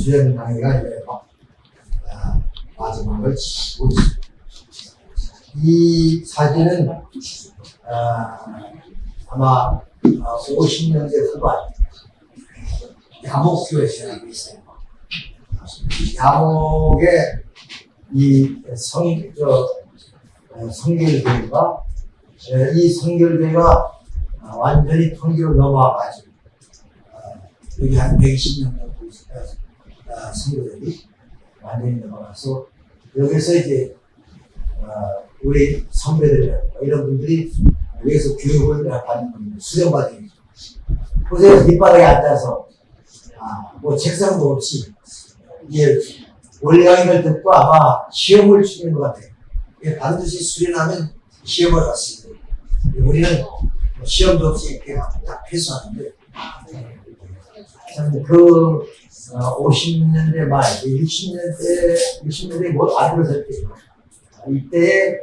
수련 강의가 이제 막, 아, 마지막을 치고 있습니다. 이 사진은 아, 아마 50년대 후반 야목교에서 하고 있어요. 야목의 이 성, 저, 어, 성결교회가 에, 이 성결교회가 아, 완전히 통기로 넘어와가지고 어, 여기 한 120년 정도 있어요. 아, 성교들이 완전히 넘어가서 여기서 이제 어, 우리 선배들 이런 분들이 여기서 교육을 받는 겁니다. 수련받은. 보세요. 밑바닥에 앉아서 아, 뭐 책상도 없이 이게 원래 강의를 듣고 아마 시험을 치는 것 같아요. 반드시 수련하면 시험을 봤습니다. 우리는 뭐 시험도 없이 이렇게 다 패스하는데 참 그 어, 50년대 말, 60년대, 60년대 뭐 안들었을 때 이때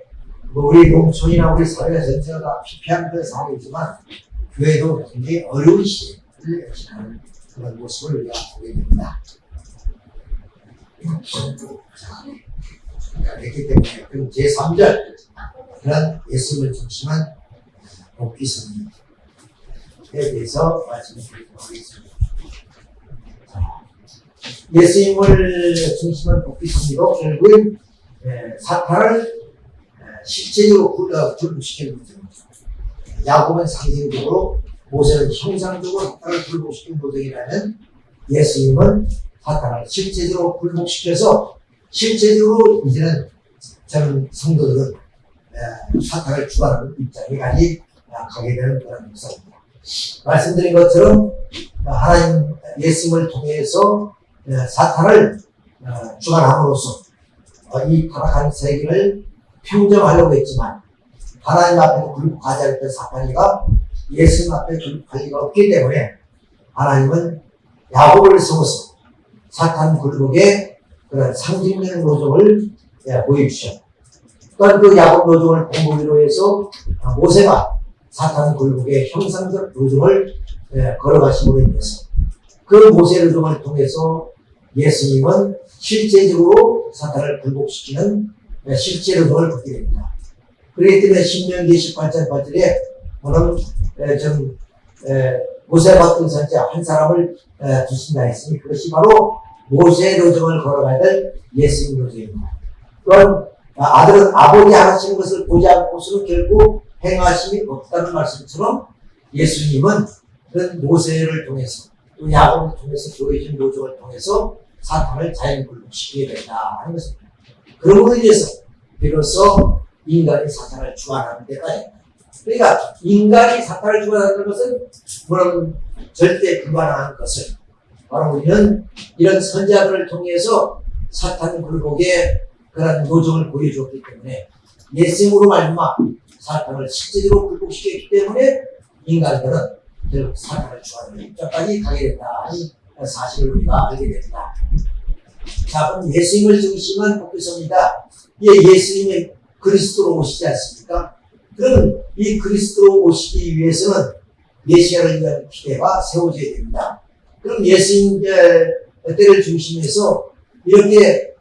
뭐 우리 농촌이나 우리 사회가 전체가 다 피폐한 그런 상황이지만 교회도 굉장히 어려운 시대를 지나는 그런 모습을 우리가 보게 됩니다. 그렇기 때문에 그럼 제3절 그런 예수를 중심한 복귀성에 대해서 말씀을 드리도록 하겠습니다. 예수님을 중심한 복귀성리로 결국은 예, 사탄을 예, 실제적으로 굴복시키는 거죠. 야곱은 상징적으로 모세는 형상적으로 사탄을 굴복시킨 모델이라면 예수님은 사탄을 실제적으로 굴복시켜서 실제적으로 이제는 저는 성도들은 에, 사탄을 주관하는 입장에까지 가게 되는 그런 역사입니다. 말씀드린 것처럼 하나님 예수님을 통해서 에, 사탄을 어, 주관함으로써 어, 이 타락한 세계를 평정하려고 했지만 하나님 앞에 굴복하지 않던 사탄이가 예수님 앞에 굴복할 리가 없기 때문에 하나님은 야곱을 세워서 사탄 굴복의 그런 상징적인 노정을 예, 보여주셨. 또한 그 야곱 노정을 공부기로 해서 모세가 사탄 굴복의 형상적 노정을 예, 걸어가심으로 인해서 그 모세 노정을 통해서 예수님은 실제적으로 사탄을 굴복시키는 예, 실제 노정을 받게 됩니다. 그렇기 때문에 신명기 18장 8절에 오늘 좀 모세가 어떤 선자 한 사람을 두신다 했으니 그것이 바로 모세의 노정을 걸어가야 될 예수님 노정입니다. 또한 아들은 아버지 하시는 것을 보지 않고서는 결국 행하심이 없다는 말씀처럼 예수님은 그 모세를 통해서 또 야곱을 통해서 보여준 노정을 통해서 사탄을 자연 굴복시키게 된다 하는 것입니다. 그러므로 인해서 비로소 인간이 사탄을 주관하는 데가 됩니다. 그러니까 인간이 사탄을 주관하는 것은 물론 절대 불가능한 것을 바로 우리는 이런 선자들을 통해서 사탄 굴복의 그런 노정을 보여주었기 때문에 예수님으로 말미암아 사탄을 실제적으로 굴복시켰기 때문에 인간들은 결국 사탄을 주하는 입장까지 가게 된다는 사실을 우리가 알게 됩니다. 자, 그럼 예수님을 중심한 복귀서입니다. 예, 예수님이 그리스도로 오시지 않습니까? 그러면 이 그리스도로 오시기 위해서는 메시아를 위한 기대가 세워져야 됩니다. 그럼 예수님 때를 중심해서 이렇게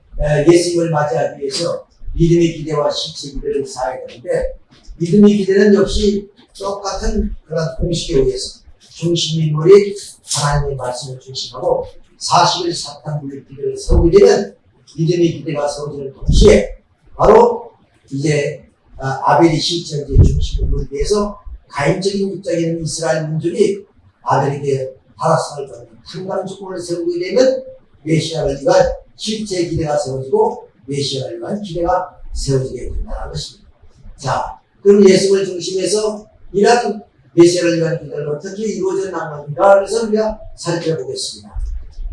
예수님을 맞이하기 위해서 믿음의 기대와 실체 기대를 쌓아야 되는데 믿음의 기대는 역시 똑같은 그런 공식에 의해서 중심 인물이 하나님의 말씀을 중심하고 40일 사탄 물리 기대를 세우게 되면 믿음의 기대가 세워지는 동시에 바로 이제 아벨이 실천지의 중심 인물에 대해서 가인적인 입장에 이스라엘 민족이 아벨에게 타락상을 받는 상당 조건을 세우게 되면 메시아를 위한 실제 기대가 세워지고 메시아를 위한 기대가 세워지게 된다는 것입니다. 자, 그럼 예수를 중심해서 이런 메시아를 위한 기대를 어떻게 이루어져 나갑니까? 그래서 우리가 살펴보겠습니다.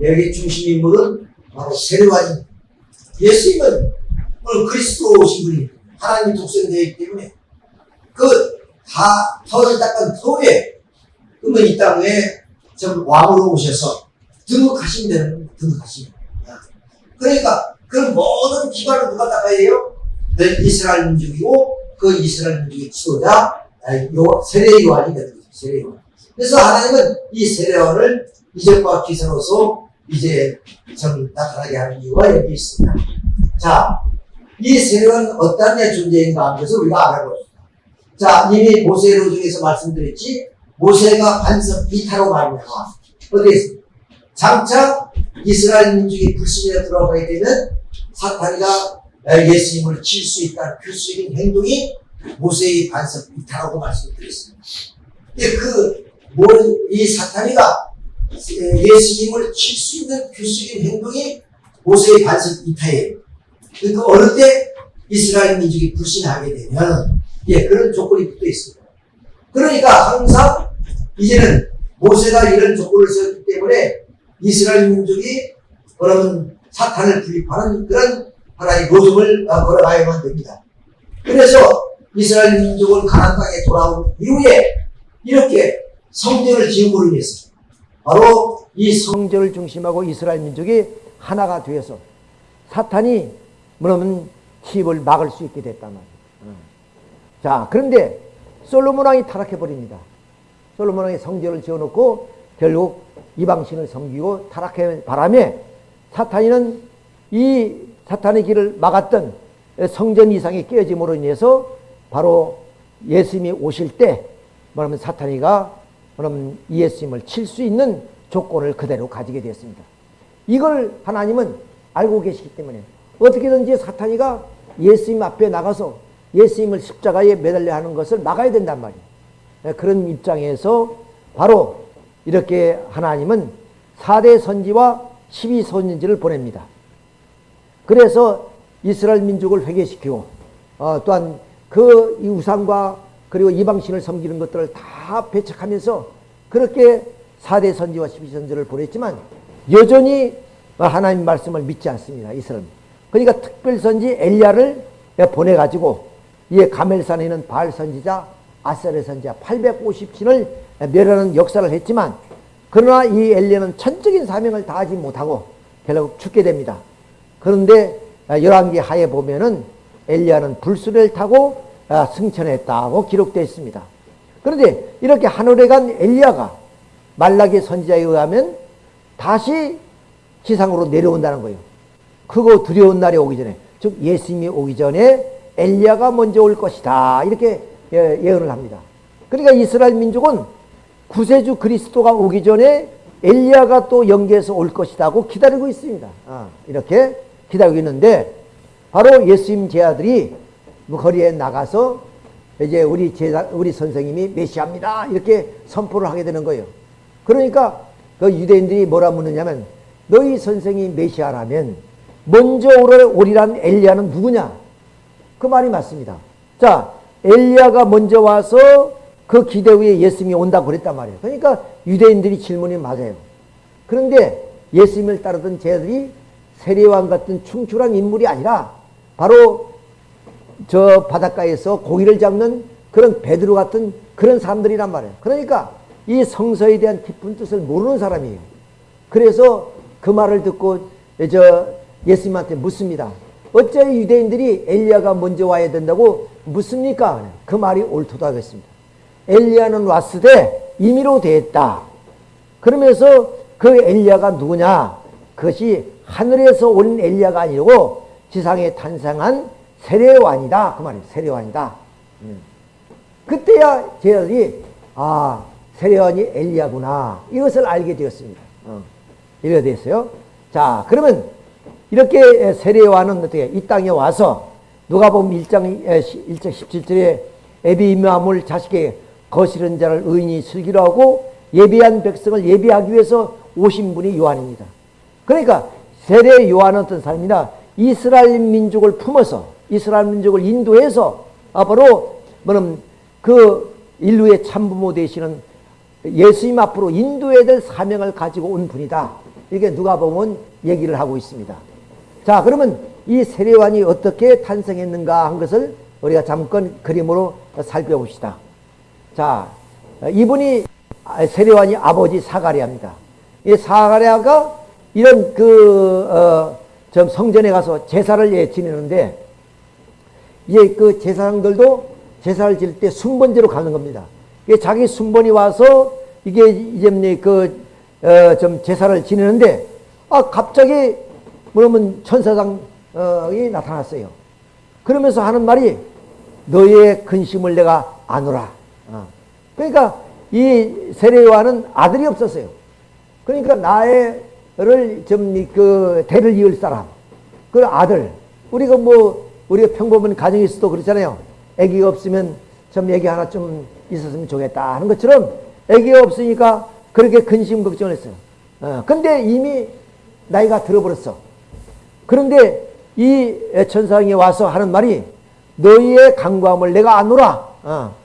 여기 중심 인물은 바로 세례관입니다. 예수님은 오늘 그리스도 오신 분이 하나님 독생되기 때문에 그다 터를 닦은 터에 그러면 이 땅에 좀 왕으로 오셔서 등극하시면 되는 등극하시면 그러니까 그 모든 기관을 누가 닦아야 해요? 네, 이스라엘 민족이고 그 이스라엘 민족의 지도자 세례 요한이 되는 거죠. 세례 요한. 그래서 하나님은 이 세례 요한을 이적과 기사로서 이제 좀 나타나게 하는 이유가 여기 있습니다. 자, 이 세력은 어떤 데 존재인가 하는 것을 우리가 알아봅시다. 자, 이미 모세로 중에서 말씀드렸지, 모세가 반석 이타로 말미암아 어디에 있습니까? 장차 이스라엘 민족이 불신에 들어가게 되면 사탄이가 예수님을 칠 수 있다는 필수적인 행동이 모세의 반석 이타라고 말씀드렸습니다. 근데 그, 뭐, 이 사탄이가 예수님을 칠 수 있는 필수적인 행동이 모세의 반석 이타예요. 그러니까 어느 때 이스라엘 민족이 불신하게 되면, 예, 그런 조건이 붙어 있습니다. 그러니까 항상 이제는 모세가 이런 조건을 세웠기 때문에 이스라엘 민족이 그러면 사탄을 분립하는 그런 하나의 노동을 어, 걸어가야만 됩니다. 그래서 이스라엘 민족은 가나안 땅에 돌아온 이후에 이렇게 성전을 지음으로 인해서 바로 이 성전을 중심하고 이스라엘 민족이 하나가 되어서 사탄이 뭐냐면 힙을 막을 수 있게 됐단 말이에요. 자, 그런데 솔로몬 왕이 타락해 버립니다. 솔로몬 왕이 성전을 지어놓고 결국 이방신을 섬기고 타락해 바람에 사탄이는 이 사탄의 길을 막았던 성전 이상이 깨어짐으로 인해서 바로 예수님이 오실 때 뭐냐면 사탄이가 뭐냐면 예수님을 칠 수 있는 조건을 그대로 가지게 되었습니다. 이걸 하나님은 알고 계시기 때문에 어떻게든지 사탄이가 예수님 앞에 나가서 예수님을 십자가에 매달려 하는 것을 막아야 된단 말이에요. 그런 입장에서 바로 이렇게 하나님은 4대 선지와 12선지를 보냅니다. 그래서 이스라엘 민족을 회개시키고 어, 또한 그 우상과 그리고 이방신을 섬기는 것들을 다 배척하면서 그렇게 4대 선지와 12선지를 보냈지만 여전히 하나님 말씀을 믿지 않습니다. 이스라엘. 그러니까 특별 선지 엘리야를 보내가지고 이 가멜산에 있는 바알 선지자 아세레 선지자 850신을 멸하는 역사를 했지만 그러나 이 엘리야는 천적인 사명을 다하지 못하고 결국 죽게 됩니다. 그런데 열왕기 하에 보면은 엘리야는 불수를 타고 승천했다고 기록되어 있습니다. 그런데 이렇게 하늘에 간 엘리야가 말라기 선지자에 의하면 다시 지상으로 내려온다는 거예요. 크고 두려운 날이 오기 전에 즉 예수님이 오기 전에 엘리야가 먼저 올 것이다 이렇게 예, 예언을 합니다. 그러니까 이스라엘 민족은 구세주 그리스도가 오기 전에 엘리야가 또 연계해서 올 것이다고 기다리고 있습니다. 아, 이렇게 기다리고 있는데 바로 예수님 제자들이 뭐 거리에 나가서 이제 우리 제자 우리 선생님이 메시아입니다 이렇게 선포를 하게 되는 거예요. 그러니까 그 유대인들이 뭐라 묻느냐면 너희 선생이 메시아라면 먼저 오리란 엘리야는 누구냐? 그 말이 맞습니다. 자, 엘리야가 먼저 와서 그 기대 후에 예수님이 온다고 그랬단 말이에요. 그러니까 유대인들이 질문이 맞아요. 그런데 예수님을 따르던 제들이 세례왕 같은 충출한 인물이 아니라 바로 저 바닷가에서 고기를 잡는 그런 베드로 같은 그런 사람들이란 말이에요. 그러니까 이 성서에 대한 깊은 뜻을 모르는 사람이에요. 그래서 그 말을 듣고 저 예수님한테 묻습니다. 어째 유대인들이 엘리야가 먼저 와야 된다고 묻습니까? 그 말이 옳도다 하겠습니다. 엘리야는 왔으되 임의로 되었다. 그러면서 그 엘리야가 누구냐? 그것이 하늘에서 온 엘리야가 아니고 지상에 탄생한 세례완이다. 그 말이에요. 세례완이다. 음. 그때야 제자들이 아 세례완이 엘리야구나 이것을 알게 되었습니다. 어. 이렇게 됐어요. 자 그러면 이렇게 세례와는 어떻게 이 땅에 와서 누가 보면 1장 1장 17절에 에비임함을 자식의 거스른 자를 의인이 슬기로 하고 예비한 백성을 예비하기 위해서 오신 분이 요한입니다. 그러니까 세례 요한은 어떤 사람이냐 이스라엘 민족을 품어서 이스라엘 민족을 인도해서 앞으로 뭐는 그 인류의 참부모 되시는 예수님 앞으로 인도해야 될 사명을 가지고 온 분이다. 이게 누가 보면 얘기를 하고 있습니다. 자, 그러면 이 세례관이 어떻게 탄생했는가 한 것을 우리가 잠깐 그림으로 살펴봅시다. 자, 이분이 세례관이 아버지 사가랴입니다. 이 사가랴가 이런 그, 어, 좀 성전에 가서 제사를 예, 지내는데, 이제 그 제사장들도 제사를 지낼 때 순번제로 가는 겁니다. 이게 자기 순번이 와서 이게 이제 그, 어, 좀 제사를 지내는데, 아, 갑자기, 뭐냐면 천사장이 나타났어요. 그러면서 하는 말이 너의 근심을 내가 아노라. 어. 그러니까 이 세례와는 아들이 없었어요. 그러니까 나의 를 좀 그 대를 이을 사람, 그 아들. 우리가 뭐 우리가 평범한 가정에서도 그렇잖아요. 아기가 없으면 좀 애기 하나 좀 있었으면 좋겠다 하는 것처럼 아기가 없으니까 그렇게 근심 걱정을 했어요. 어, 근데 이미 나이가 들어버렸어. 그런데 이 천상이 와서 하는 말이 너희의 강구함을 내가 아노라. 어.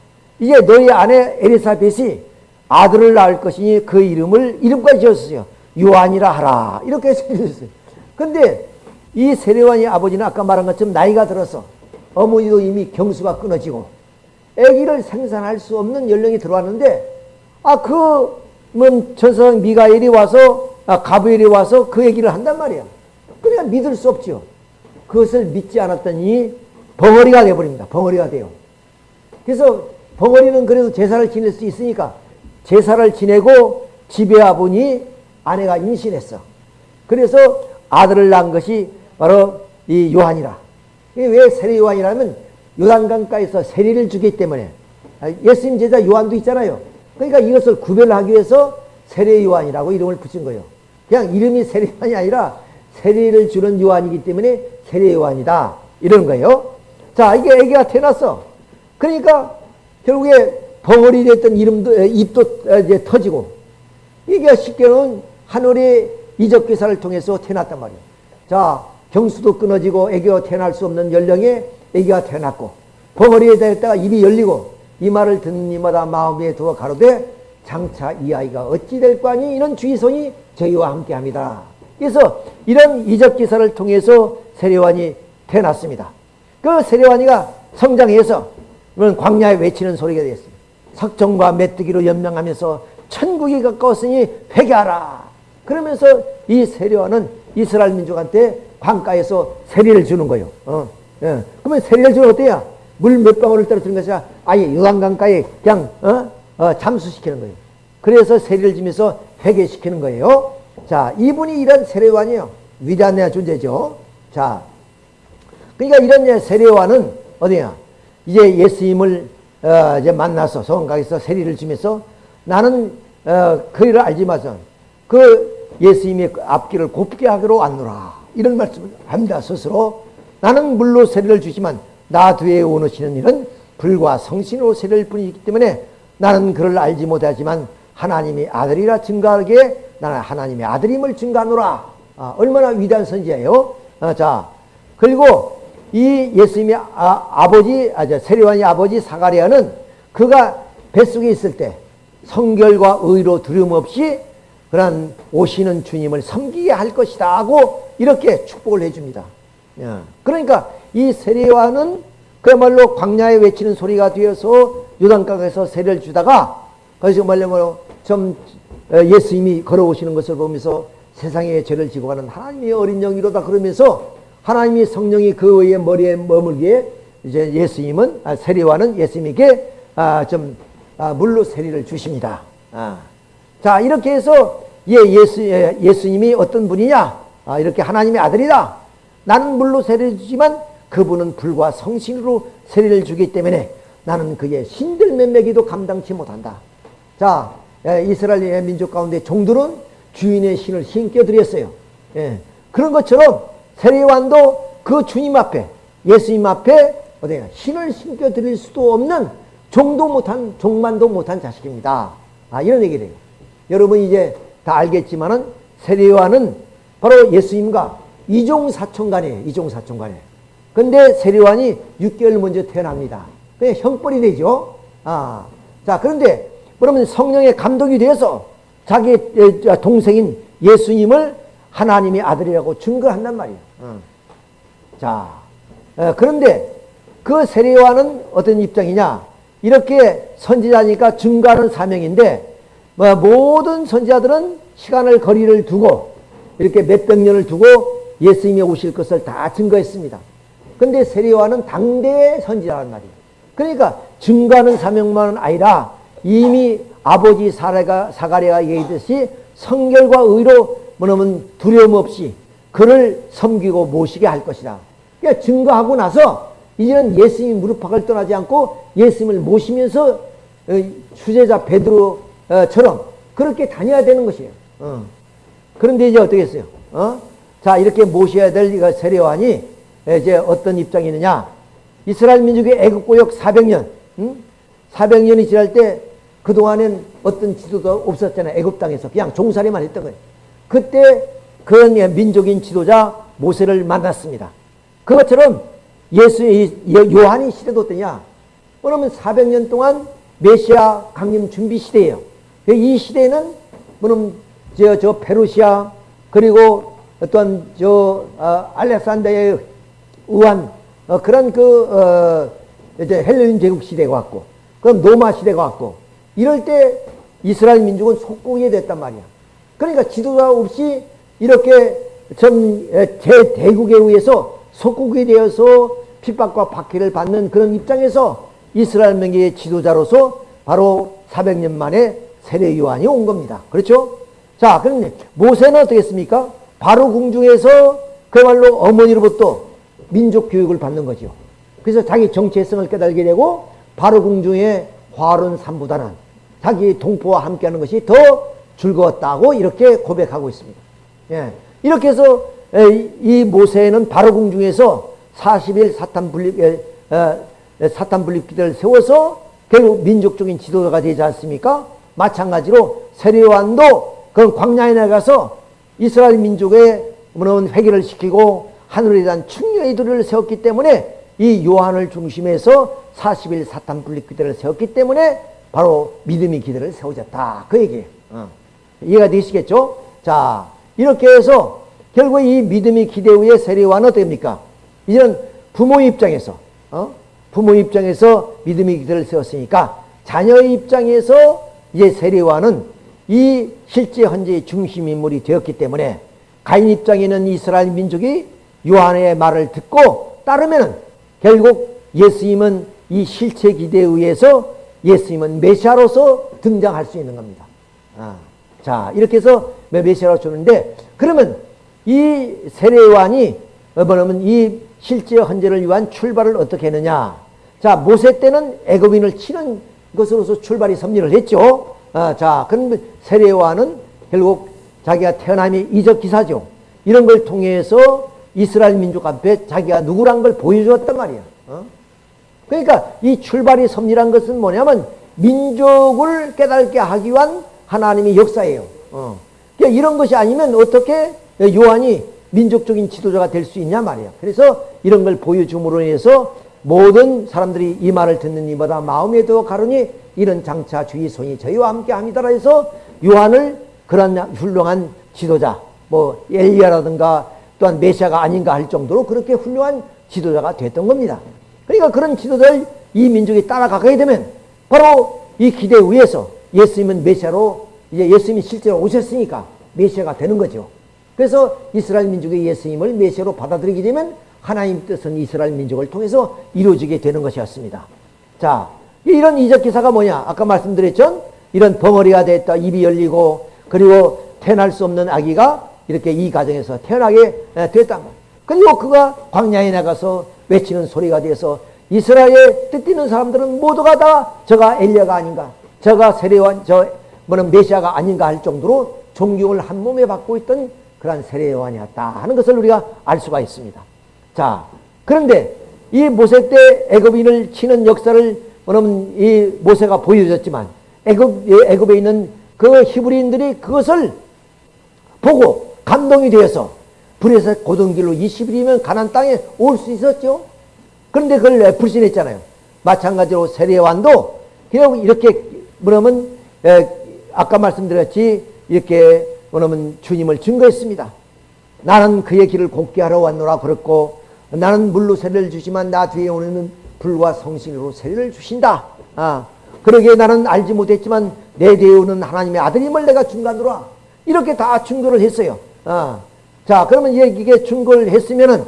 이제 너희 아내 에리사벳이 아들을 낳을 것이니 그 이름을 이름까지 지었어요. 요한이라 하라. 이렇게 지었어요. 근데 이 세례관의 아버지는 아까 말한 것처럼 나이가 들어서 어머니도 이미 경수가 끊어지고 아기를 생산할 수 없는 연령이 들어왔는데 아그 뭐 천사장 미가엘이 와서 아 가브엘이 와서 그 얘기를 한단 말이야. 그러니까 믿을 수 없죠. 그것을 믿지 않았더니 벙어리가 돼버립니다. 벙어리가 돼요. 그래서 벙어리는 그래도 제사를 지낼 수 있으니까 제사를 지내고 집에 와보니 아내가 임신했어. 그래서 아들을 낳은 것이 바로 이 요한이라. 왜 세례 요한이라면 요단강가에서 세례를 주기 때문에 아, 예수님 제자 요한도 있잖아요. 그러니까 이것을 구별하기 위해서 세례 요한이라고 이름을 붙인 거예요. 그냥 이름이 세례 요한이 아니라 세례를 주는 요한이기 때문에 세례 요한이다. 이런 거예요. 자, 이게 애기가 태어났어. 그러니까 결국에 벙어리 됐던 이름도, 입도 이제 터지고 이게 쉽게는 하늘의 이적 기사를 통해서 태어났단 말이에요. 자, 경수도 끊어지고 애기가 태어날 수 없는 연령에 애기가 태어났고 벙어리에 대했다가 입이 열리고 이 말을 듣는 이마다 마음에 두어 가로되 장차 이 아이가 어찌 될 거니 이런 주의성이 저희와 함께합니다. 그래서 이런 이적 기사를 통해서 세례관이 태어났습니다. 그 세례관이가 성장해서 광야에 외치는 소리가 되었습니다. 석정과 메뚜기로 연명하면서 천국이 가까웠으니 회개하라. 그러면서 이 세례와는 이스라엘 민족한테 광가에서 세례를 주는 거예요. 어, 예. 그러면 세례를 주면 어때요? 물 몇 방울을 떨어뜨린 것이 아예 요단강가에 그냥 어? 어, 잠수시키는 거예요. 그래서 세례를 주면서 회개시키는 거예요. 자, 이분이 이런 세례관이에요. 위대한 존재죠. 자, 그러니까 이런 세례관은 어디야? 이제 예수님을 어, 이제 만나서 성강에서 세례를 주면서 나는 어, 그 일을 알지 마서 그 예수님의 그 앞길을 곱게 하기로 안노라. 이런 말씀을 합니다 스스로 나는 물로 세례를 주지만 나 뒤에 오시는 일은 불과 성신으로 세례를 뿐이기 때문에 나는 그를 알지 못하지만 하나님의 아들이라 증가하게 나는 하나님의 아들임을 증가하노라. 아, 얼마나 위대한 선지예요. 아, 자 그리고 이 예수님의 아, 버지 아, 세례관의 아버지 사가리아는 그가 뱃속에 있을 때 성결과 의로 두려움 없이 그런 오시는 주님을 섬기게 할 것이다 하고 이렇게 축복을 해줍니다. 예. 그러니까 이 세례와는 그야말로 광야에 외치는 소리가 되어서 유단강에서 세례를 주다가 거기서 말하면 좀 어, 예수님이 걸어오시는 것을 보면서 세상의 죄를 지고 가는 하나님의 어린 영이로다 그러면서 하나님이 성령이 그 의의 머리에 머물기에 이제 예수님은 아, 세례와는 예수님에게 아, 좀 아, 물로 세례를 주십니다. 아. 자 이렇게 해서 예, 예수 예, 예수님이 어떤 분이냐? 아, 이렇게 하나님의 아들이다. 나는 물로 세례를 주지만 그분은 불과 성신으로 세례를 주기 때문에 나는 그의 신들 몇몇이도 감당치 못한다. 자 예, 이스라엘 민족 가운데 종들은 주인의 신을 신겨 드렸어요. 예, 그런 것처럼 세례관도 그 주님 앞에 예수님 앞에 어디야 신을 신겨 드릴 수도 없는 종도 못한 종만도 못한 자식입니다. 아 이런 얘기를 해요. 여러분 이제 다 알겠지만은 세례관은 바로 예수님과 이종 사촌간이에요. 이종 사촌간에. 근데 세례관이 6개월 먼저 태어납니다. 그냥 형벌이 되죠. 아. 자, 그런데 그러면 성령의 감독이 되어서 자기 동생인 예수님을 하나님의 아들이라고 증거한단 말이에요. 어. 자, 어, 그런데 그 세례와는 어떤 입장이냐? 이렇게 선지자니까 증거하는 사명인데 뭐 모든 선지자들은 시간을 거리를 두고 이렇게 몇백 년을 두고 예수님이 오실 것을 다 증거했습니다. 근데 세례와는 당대의 선지자란 말이에요. 그러니까 증거하는 사명만은 아니라 이미 아버지 사례가, 사가랴가 얘기했듯이 성결과 의로 뭐냐면 두려움 없이 그를 섬기고 모시게 할 것이다. 그러니까 증거하고 나서 이제는 예수님 무릎팍을 떠나지 않고 예수님을 모시면서 어, 수제자 베드로 처럼 그렇게 다녀야 되는 것이에요. 어. 그런데 이제 어떻게 했어요? 어? 자, 이렇게 모셔야 될 세례요한이 이제 어떤 입장이 있느냐? 이스라엘 민족의 애국고역 400년, 응? 400년이 지날 때 그동안엔 어떤 지도도 없었잖아요. 애굽 땅에서 그냥 종살이만 했던 거예요. 그때 그런 민족인 지도자 모세를 만났습니다. 그것처럼 예수의 요한이 시대도 어떠냐? 그러면 400년 동안 메시아 강림 준비 시대예요. 이 시대에는 뭐냐면 저, 저 페르시아 그리고 어떤 저 어, 알렉산더의 우한 어, 그런 그 어, 이제 헬레닌 제국 시대가 왔고 그럼 로마 시대가 왔고 이럴 때 이스라엘 민족은 속국이 됐단 말이야. 그러니까 지도자 없이 이렇게 전제 대국에 의해서 속국이 되어서 핍박과 박해를 받는 그런 입장에서 이스라엘 명의 지도자로서 바로 400년 만에 세례 요한이 온 겁니다. 그렇죠? 자, 그런데 모세는 어떻게 했습니까? 바로 궁중에서 그야말로 어머니로부터 민족 교육을 받는 거죠. 그래서 자기 정체성을 깨달게 되고 바로 궁중의 화려한 삶보다는 자기 동포와 함께하는 것이 더 즐거웠다고 이렇게 고백하고 있습니다. 예. 이렇게 해서 이 모세는 바로 궁중에서 40일 사탄 분립 어, 사탄 분립 기대를 세워서 결국 민족적인 지도자가 되지 않습니까? 마찬가지로 세례요한도 그 광야에 나가서 이스라엘 민족의 무너운 회개를 시키고 하늘에 대한 충효의 도를 세웠기 때문에 이 요한을 중심해서 40일 사탄 분립 기대를 세웠기 때문에 바로 믿음의 기대를 세워졌다. 그 얘기예요. 어. 이해가 되시겠죠? 자, 이렇게 해서 결국 이 믿음의 기대 후에 세례요한은 어떻게 됩니까? 이제는 부모 입장에서 어? 부모 입장에서 믿음의 기대를 세웠으니까 자녀의 입장에서 이제 세례요한은 이 실제 현재의 중심 인물이 되었기 때문에 가인 입장에는 이스라엘 민족이 요한의 말을 듣고 따르면 결국 예수님은 이 실체 기대에 의해서 예수님은 메시아로서 등장할 수 있는 겁니다. 아, 자 이렇게 해서 메시아로 주는데 그러면 이 세례요한이 뭐냐면 이 실제 헌재를 위한 출발을 어떻게 했느냐 자 모세 때는 애굽인을 치는 것으로서 출발이 섭리를 했죠. 아, 자, 그럼 세례와는 결국 자기가 태어남이 이적 기사죠. 이런 걸 통해서 이스라엘 민족 앞에 자기가 누구란 걸 보여주었단 말이야. 어? 그러니까 이 출발이 섭리란 것은 뭐냐면 민족을 깨닫게 하기 위한 하나님의 역사예요. 어. 그러니까 이런 것이 아니면 어떻게 요한이 민족적인 지도자가 될 수 있냐 말이야. 그래서 이런 걸 보여줌으로 인해서 모든 사람들이 이 말을 듣는 이보다 마음에 더 가르니 이런 장차 주의 손이 저희와 함께 합니다라 해서 요한을 그런 훌륭한 지도자 뭐 엘리야라든가 또한 메시아가 아닌가 할 정도로 그렇게 훌륭한 지도자가 됐던 겁니다. 그러니까 그런 지도자를 이 민족이 따라가게 되면 바로 이 기대 위에서 예수님은 메시아로 이제 예수님이 실제로 오셨으니까 메시아가 되는 거죠. 그래서 이스라엘 민족의 예수님을 메시아로 받아들이게 되면 하나님 뜻은 이스라엘 민족을 통해서 이루어지게 되는 것이었습니다. 자, 이런 이적 기사가 뭐냐? 아까 말씀드렸죠? 이런 벙어리가 됐다, 입이 열리고, 그리고 태어날 수 없는 아기가 이렇게 이 가정에서 태어나게 됐단 말이에요. 그리고 그가 광야에 나가서 외치는 소리가 돼서 이스라엘에 뜻뛰는 사람들은 모두가 다 저가 엘리야가 아닌가, 저가 세례원, 저 뭐는 메시아가 아닌가 할 정도로 존경을 한 몸에 받고 있던 그러한 세례요한이었다 하는 것을 우리가 알 수가 있습니다. 자, 그런데 이 모세 때 애굽인을 치는 역사를 뭐냐면 이 모세가 보여줬지만 애굽 애굽에 있는 그 히브리인들이 그것을 보고 감동이 되어서 불에서 고등 길로 20일이면 가난 땅에 올 수 있었죠. 그런데 그걸 불신했잖아요. 마찬가지로 세례완도 그냥 이렇게 뭐냐면 아까 말씀드렸지 이렇게 뭐냐면 주님을 증거했습니다. 나는 그의 길을 곱게 하러 왔노라 그랬고 나는 물로 세례를 주지만 나 뒤에 오는 불과 성신으로 세례를 주신다. 아, 그러기에 나는 알지 못했지만 내 뒤에 오는 하나님의 아들임을 내가 중간으로 이렇게 다 증거를 했어요. 아, 자, 그러면 이게 증거를 했으면은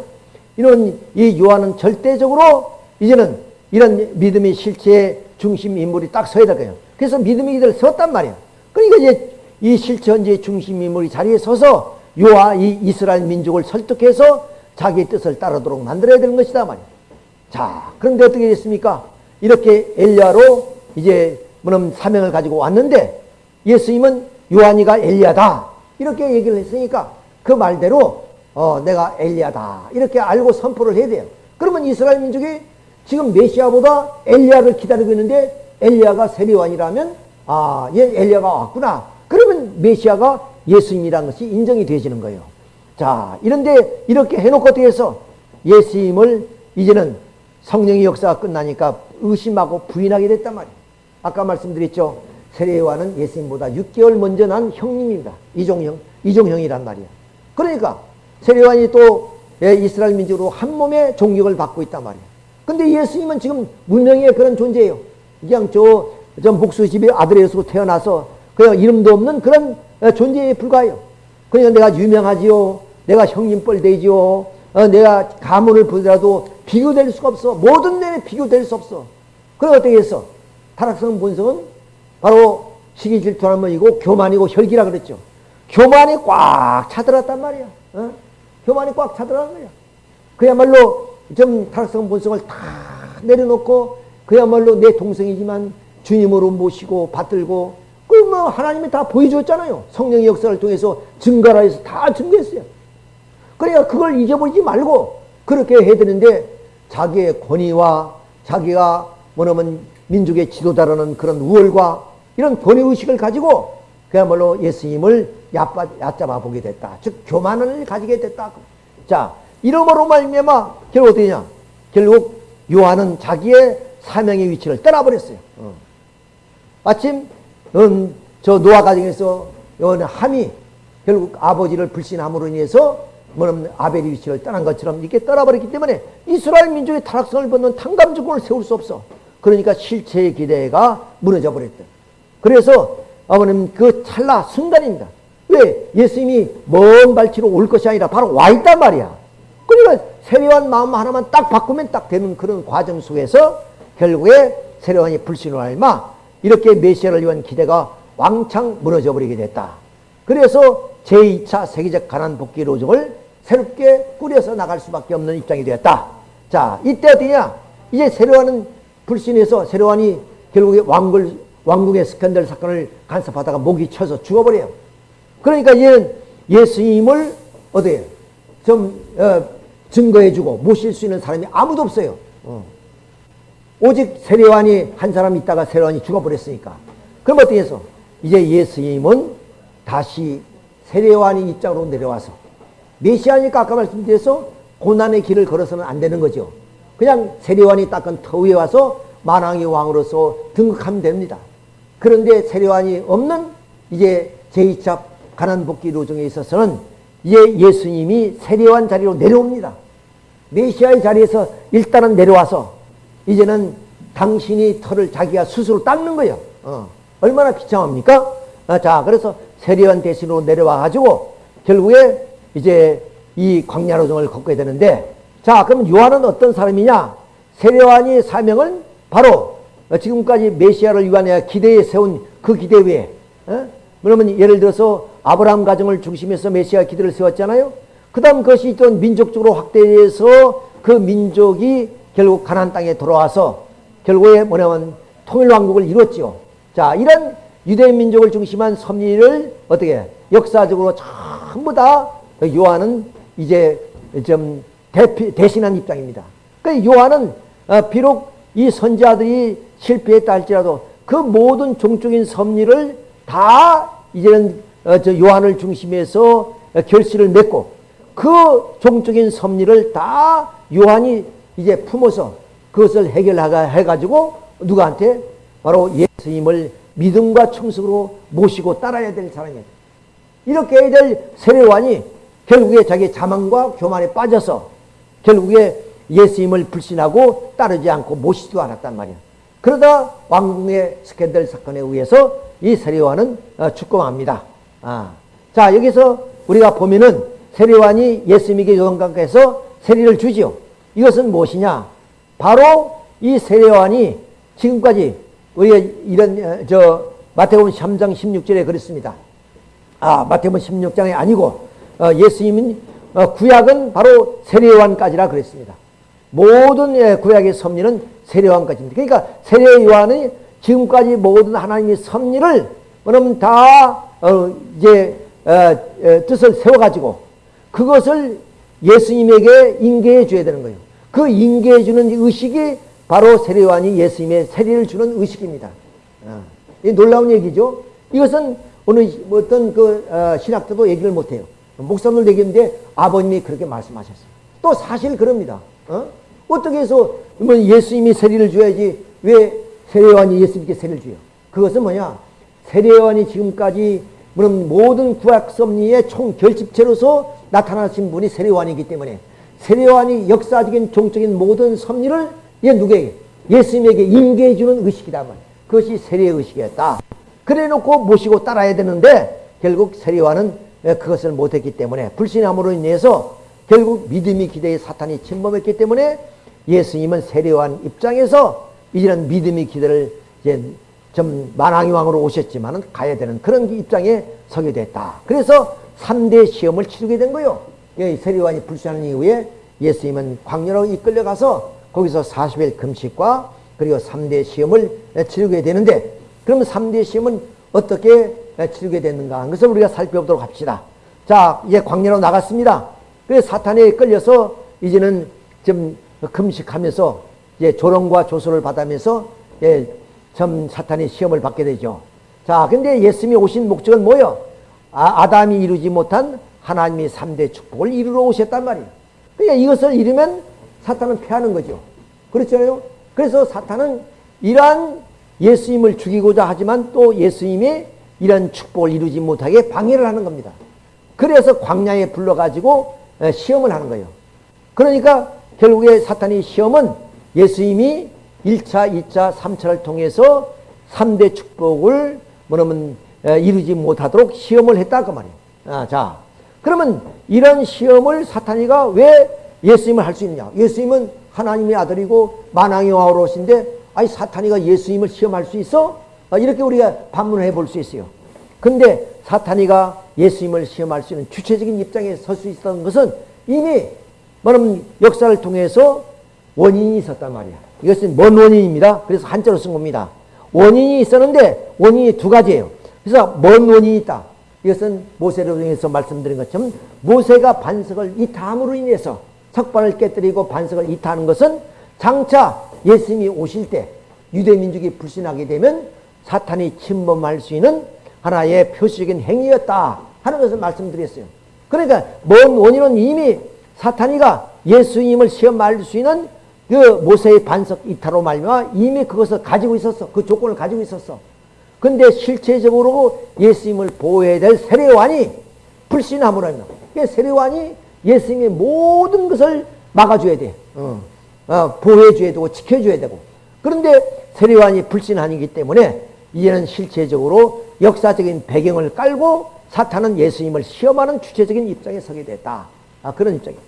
이런 이 요한은 절대적으로 이제는 이런 믿음의 실체의 중심 인물이 딱 서야 될 거예요. 그래서 믿음의 기대를 섰단 말이야. 그러니까 이제 이 현재의 중심 인물이 자리에 서서 요아 이 이스라엘 민족을 설득해서 자기 뜻을 따르도록 만들어야 되는 것이다 말이야. 자, 그런데 어떻게 됐습니까? 이렇게 엘리야로 이제 뭐냐면 사명을 가지고 왔는데 예수님은 요한이가 엘리야다 이렇게 얘기를 했으니까 그 말대로 어, 내가 엘리야다 이렇게 알고 선포를 해야 돼요. 그러면 이스라엘 민족이 지금 메시아보다 엘리야를 기다리고 있는데 엘리야가 세리완이라면 아, 얘 엘리야가 왔구나. 그러면 메시아가 예수님이라는 것이 인정이 되어지는 거예요. 자, 이런데 이렇게 해놓고 어떻게 해서 예수님을 이제는 성령의 역사가 끝나니까 의심하고 부인하게 됐단 말이에요. 아까 말씀드렸죠. 세례요한은 예수님보다 6개월 먼저 난 형님입니다. 이종형, 이종형이란 말이야. 그러니까 세례요한이 또 예, 이스라엘 민족으로 한 몸의 종격을 받고 있단 말이야. 근데 예수님은 지금 문명의 그런 존재예요. 그냥 저, 저 목수 집의 아들에서 태어나서 그냥 이름도 없는 그런 어, 존재에 불과해요. 그러니까 내가 유명하지요. 내가 형님 뻘 되지요. 어, 내가 가문을 보더라도 비교될 수가 없어. 모든 면에 비교될 수 없어. 그래 어떻게 했어? 타락성 본성은 바로 시기 질투하는 이고 교만이고 혈기라 그랬죠. 교만이 꽉 차들었단 말이야. 어? 교만이 꽉 차들었단 말이야. 그야말로 좀 타락성 본성을 다 내려놓고 그야말로 내 동생이지만 주님으로 모시고 받들고 그뭐 하나님이 다 보여줬잖아요. 성령의 역사를 통해서 증가라 해서 다 증거했어요. 그러니까 그걸 잊어버리지 말고 그렇게 해야 되는데 자기의 권위와 자기가 뭐냐면 민족의 지도자라는 그런 우월과 이런 권위의식을 가지고 그야말로 예수님을 얕잡아 보게 됐다. 즉 교만을 가지게 됐다. 자 이러므로 말미암아 결국 어떻게 되냐 결국 요한은 자기의 사명의 위치를 떠나버렸어요. 어. 마침 음, 저 노아 가정에서 요한 함이 결국 아버지를 불신함으로 인해서 뭐냐면 아벨의 위치를 떠난 것처럼 이렇게 떠나버렸기 때문에 이스라엘 민족의 타락성을 벗는 탕감주권을 세울 수 없어. 그러니까 실체의 기대가 무너져 버렸다. 그래서 아버님 그 찰나 순간입니다. 왜? 예수님이 먼 발치로 올 것이 아니라 바로 와 있단 말이야. 그러니까 세례한 마음 하나만 딱 바꾸면 딱 되는 그런 과정 속에서 결국에 세례관이 불신을 알마 이렇게 메시아를 위한 기대가 왕창 무너져 버리게 됐다. 그래서 제2차 세계적 가난 복귀 로정을 새롭게 꾸려서 나갈 수밖에 없는 입장이 되었다. 자, 이때 어디냐? 이제 세례관은 불신해서 세례관이 결국에 왕글, 왕궁의 스캔들 사건을 간섭하다가 목이 쳐서 죽어버려요. 그러니까 얘는 예수님을 어디에 좀 어, 증거해주고 모실 수 있는 사람이 아무도 없어요. 어. 오직 세례관이 한 사람 있다가 세례관이 죽어버렸으니까. 그럼 어떻게 해서? 이제 예수님은 다시 세례관의 입장으로 내려와서 메시아니까 아까 말씀드려서 고난의 길을 걸어서는 안 되는 거죠. 그냥 세례관이 닦은 터 위에 와서 만왕의 왕으로서 등극하면 됩니다. 그런데 세례관이 없는 이제 제2차 가난 복귀 로정에 있어서는 이제 예수님이 세례관 자리로 내려옵니다. 메시아의 자리에서 일단은 내려와서 이제는 당신이 털을 자기가 스스로 닦는 거예요. 어. 얼마나 비참합니까? 아, 자, 그래서 세례관 대신으로 내려와 가지고 결국에 이제 이 광야로정을 걷게 되는데 자, 그럼 요한은 어떤 사람이냐? 세례관이 사명은 바로 지금까지 메시아를 위한 기대에 세운 그 기대 위에 어? 그러면 예를 들어서 아브라함 가정을 중심해서 메시아 기대를 세웠잖아요. 그 다음 그것이 또 민족적으로 확대해서 그 민족이 결국 가난 땅에 돌아와서 결국에 뭐냐면 통일왕국을 이뤘죠. 자, 이런 유대인 민족을 중심한 섭리를 어떻게 역사적으로 전부 다 요한은 이제 좀 대피, 대신한 입장입니다. 그 요한은 어, 비록 이 선지자들이 실패했다 할지라도 그 모든 종적인 섭리를 다 이제는 어, 저 요한을 중심해서 결실을 맺고 그 종적인 섭리를 다 요한이 이제 품어서 그것을 해결해가지고 누구한테 바로 예수님을 믿음과 충성으로 모시고 따라야 될 사람이에요. 이렇게 될 세례관이 결국에 자기 자만과 교만에 빠져서 결국에 예수님을 불신하고 따르지 않고 모시지도 않았단 말이야. 그러다 왕궁의 스캔들 사건에 의해서 이 세례관은 어, 죽고맙니다. 아. 자 여기서 우리가 보면은 세례관이 예수님에게 요단강가에서 세례를 주지요. 이것은 무엇이냐? 바로 이 세례관이 지금까지 우리가 이런 어, 저 마태복음 3장 16절에 그랬습니다. 아 마태복음 16장이 아니고 어, 예수님은 어, 구약은 바로 세례요한까지라 그랬습니다. 모든 예, 구약의 섭리는 세례요한까지입니다. 그러니까 세례요한이 지금까지 모든 하나님의 섭리를 그러면 다 어, 이제 어, 어, 뜻을 세워가지고 그것을 예수님에게 인계해 줘야 되는 거예요. 그 인계해 주는 의식이 바로 세례요한이 예수님의 세례를 주는 의식입니다. 아, 이 놀라운 얘기죠. 이것은 뭐 어떤 그 어, 신학자도 얘기를 못해요. 목사들 얘기인데 아버님이 그렇게 말씀하셨어요. 또 사실 그럽니다. 어? 어떻게 해서 뭐 예수님이 세례를 줘야지 왜 세례요한이 예수님께 세례를 줘요? 그것은 뭐냐? 세례요한이 지금까지 물론 모든 구약 섭리의 총 결집체로서 나타나신 분이 세례요한이기 때문에 세례요한이 역사적인 종적인 모든 섭리를 얘 누구에게 예수님에게 인계해 주는 의식이다 말. 그것이 세례의 의식이었다. 그래 놓고 모시고 따라야 되는데 결국 세례요한은 그것을 못했기 때문에 불신함으로 인해서 결국 믿음이 기대에 사탄이 침범했기 때문에 예수님은 세례요한 입장에서 이제는 믿음이 기대를 이제 좀 만왕의 왕으로 오셨지만은 가야 되는 그런 입장에 서게 됐다. 그래서 3대 시험을 치르게 된 거예요. 세례요한이 불신하는 이후에 예수님은 광야로 이끌려가서 거기서 40일 금식과 그리고 3대 시험을 치르게 되는데 그러면 3대 시험은 어떻게 치르게 됐는가 하는 것을 우리가 살펴보도록 합시다. 자, 이제 광야로 나갔습니다. 그래서 사탄에 끌려서 이제는 좀 금식하면서 이제 조롱과 조소를 받으면서 예, 좀 사탄이 시험을 받게 되죠. 자, 근데 예수님이 오신 목적은 뭐예요? 아, 아담이 이루지 못한 하나님의 3대 축복을 이루러 오셨단 말이에요. 그러니까 이것을 이루면 사탄은 패하는 거죠. 그렇잖아요. 그래서 사탄은 이러한 예수님을 죽이고자 하지만 또 예수님이 이런 축복을 이루지 못하게 방해를 하는 겁니다. 그래서 광야에 불러가지고 시험을 하는 거예요. 그러니까 결국에 사탄의 시험은 예수님이 1차, 2차, 3차를 통해서 3대 축복을 뭐냐면 이루지 못하도록 시험을 했다 그 말이에요. 아, 자, 그러면 이런 시험을 사탄이가 왜 예수님을 할 수 있느냐? 예수님은 하나님의 아들이고 만왕의 왕으로 오신데 아니 사탄이가 예수님을 시험할 수 있어? 아, 이렇게 우리가 반문을 해볼 수 있어요. 근데 사탄이가 예수님을 시험할 수 있는 주체적인 입장에 설 수 있었던 것은 이미 뭐냐면 역사를 통해서 원인이 있었단 말이야. 이것은 뭔 원인입니다. 그래서 한자로 쓴 겁니다. 원인이 있었는데 원인이 두 가지예요. 그래서 뭔 원인이 있다. 이것은 모세를 통해서 말씀드린 것처럼 모세가 반석을 이탐으로 인해서 석반을 깨뜨리고 반석을 이타하는 것은 장차 예수님이 오실 때 유대민족이 불신하게 되면 사탄이 침범할 수 있는 하나의 표시적인 행위였다 하는 것을 말씀드렸어요. 그러니까 먼 원인은 이미 사탄이가 예수님을 시험할 수 있는 그 모세의 반석 이타로 말미암아 이미 그것을 가지고 있었어. 그 조건을 가지고 있었어. 근데 실체적으로 예수님을 보호해야 될 세례관이 불신함으로 합니다. 세례관이 예수님의 모든 것을 막아줘야 돼. 어. 어, 보호해줘야 되고 지켜줘야 되고. 그런데 세례관이 불신하기 때문에 이제는 실체적으로 역사적인 배경을 깔고 사탄은 예수님을 시험하는 주체적인 입장에 서게 됐다. 아, 그런 입장이에요.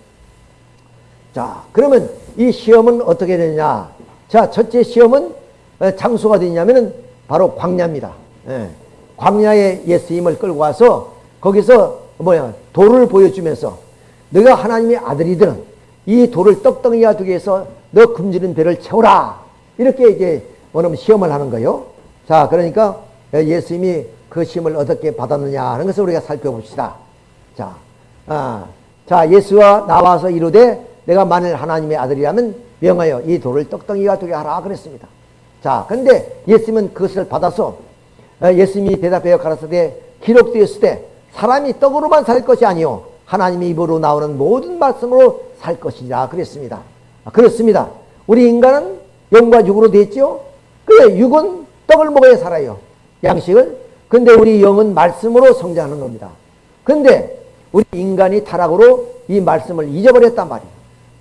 자, 그러면 이 시험은 어떻게 되느냐? 자, 첫째 시험은 어, 장소가 되냐면은 바로 광야입니다. 예. 광야에 예수님을 끌고 와서 거기서 뭐야 돌을 보여주면서 너가 하나님의 아들이든 이 돌을 떡덩이와 두게 해서 너 굶주린 배를 채우라 이렇게 이제 뭐냐면 시험을 하는 거요. 자 그러니까 예수님이 그 시험을 어떻게 받았느냐 하는 것을 우리가 살펴봅시다. 자, 아, 자 예수와 나와서 이르되 내가 만일 하나님의 아들이라면 명하여 이 돌을 떡덩이와 두게 하라 그랬습니다. 자, 근데 예수님은 그것을 받아서 어, 예수님이 대답하여 가라사대 기록되었을 때 사람이 떡으로만 살 것이 아니요 하나님의 입으로 나오는 모든 말씀으로 살 것이라 그랬습니다. 아, 그렇습니다. 우리 인간은 영과 육으로 됐죠. 그래 육은 떡을 먹어야 살아요. 양식을. 근데 우리 영은 말씀으로 성장하는 겁니다. 근데 우리 인간이 타락으로 이 말씀을 잊어버렸단 말이에요.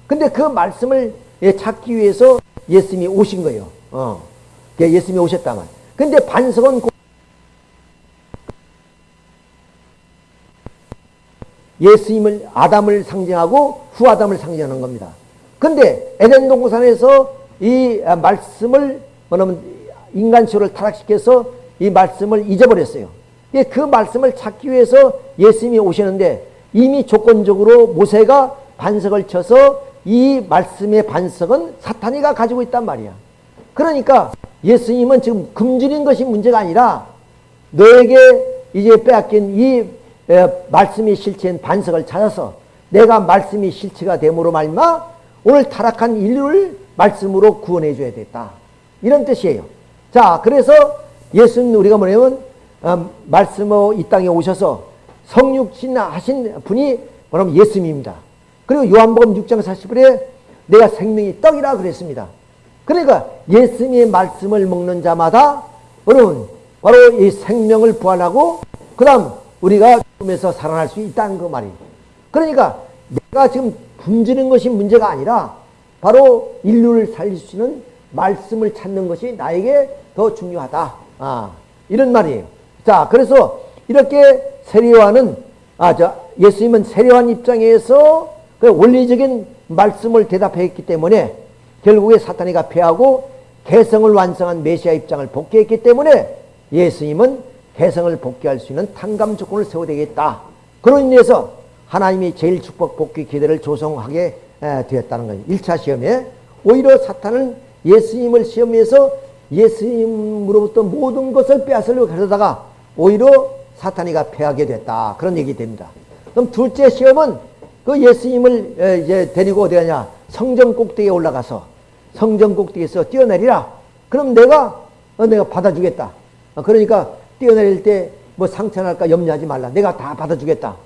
근데 그 말씀을 찾기 위해서 예수님이 오신 거예요. 어. 예수님이 오셨다만. 근데 반석은 예수님을 아담을 상징하고 후아담을 상징하는 겁니다. 근데 에덴 동산에서 이 말씀을 뭐냐면 인간쇼를 타락시켜서 이 말씀을 잊어버렸어요. 그 말씀을 찾기 위해서 예수님이 오시는데 이미 조건적으로 모세가 반석을 쳐서 이 말씀의 반석은 사탄이가 가지고 있단 말이야. 그러니까 예수님은 지금 금주린 것이 문제가 아니라 너에게 이제 빼앗긴 이 에, 말씀이 실체인 반석을 찾아서 내가 말씀이 실체가 됨으로 말마 오늘 타락한 인류를 말씀으로 구원해 줘야 됐다. 이런 뜻이에요. 자, 그래서 예수님 우리가 뭐냐면 어, 말씀으로 이 땅에 오셔서 성육신 하신 분이 뭐냐면 예수님입니다. 그리고 요한복음 6장 40절에 내가 생명이 떡이라 그랬습니다. 그러니까 예수님의 말씀을 먹는 자마다 여러분 바로 이 생명을 부활하고 그 다음 우리가 죽음에서 살아날 수 있다는 그 말이에요. 그러니까 내가 지금 굶주린 것이 문제가 아니라 바로 인류를 살릴 수 있는 말씀을 찾는 것이 나에게 더 중요하다. 아, 이런 말이에요. 자, 그래서 이렇게 세례와는 아, 저 예수님은 세례관 입장에서 그 원리적인 말씀을 대답했기 때문에 결국에 사탄이가 패하고 개성을 완성한 메시아 입장을 복귀했기 때문에 예수님은 개성을 복귀할 수 있는 탕감 조건을 세워야 되겠다. 그로 인해서 하나님이 제일 축복 복귀 기대를 조성하게 되었다는 거예요. 1차 시험에 오히려 사탄은 예수님을 시험해서 예수님으로부터 모든 것을 빼앗으려고 하다가 오히려 사탄이가 패하게 됐다. 그런 얘기 됩니다. 그럼 둘째 시험은 그 예수님을 이제 데리고 어디 가냐? 성전 꼭대기에 올라가서 성전 꼭대기에서 뛰어내리라. 그럼 내가 어, 내가 받아주겠다. 어, 그러니까 뛰어내릴 때 뭐 상처날까 염려하지 말라. 내가 다 받아주겠다.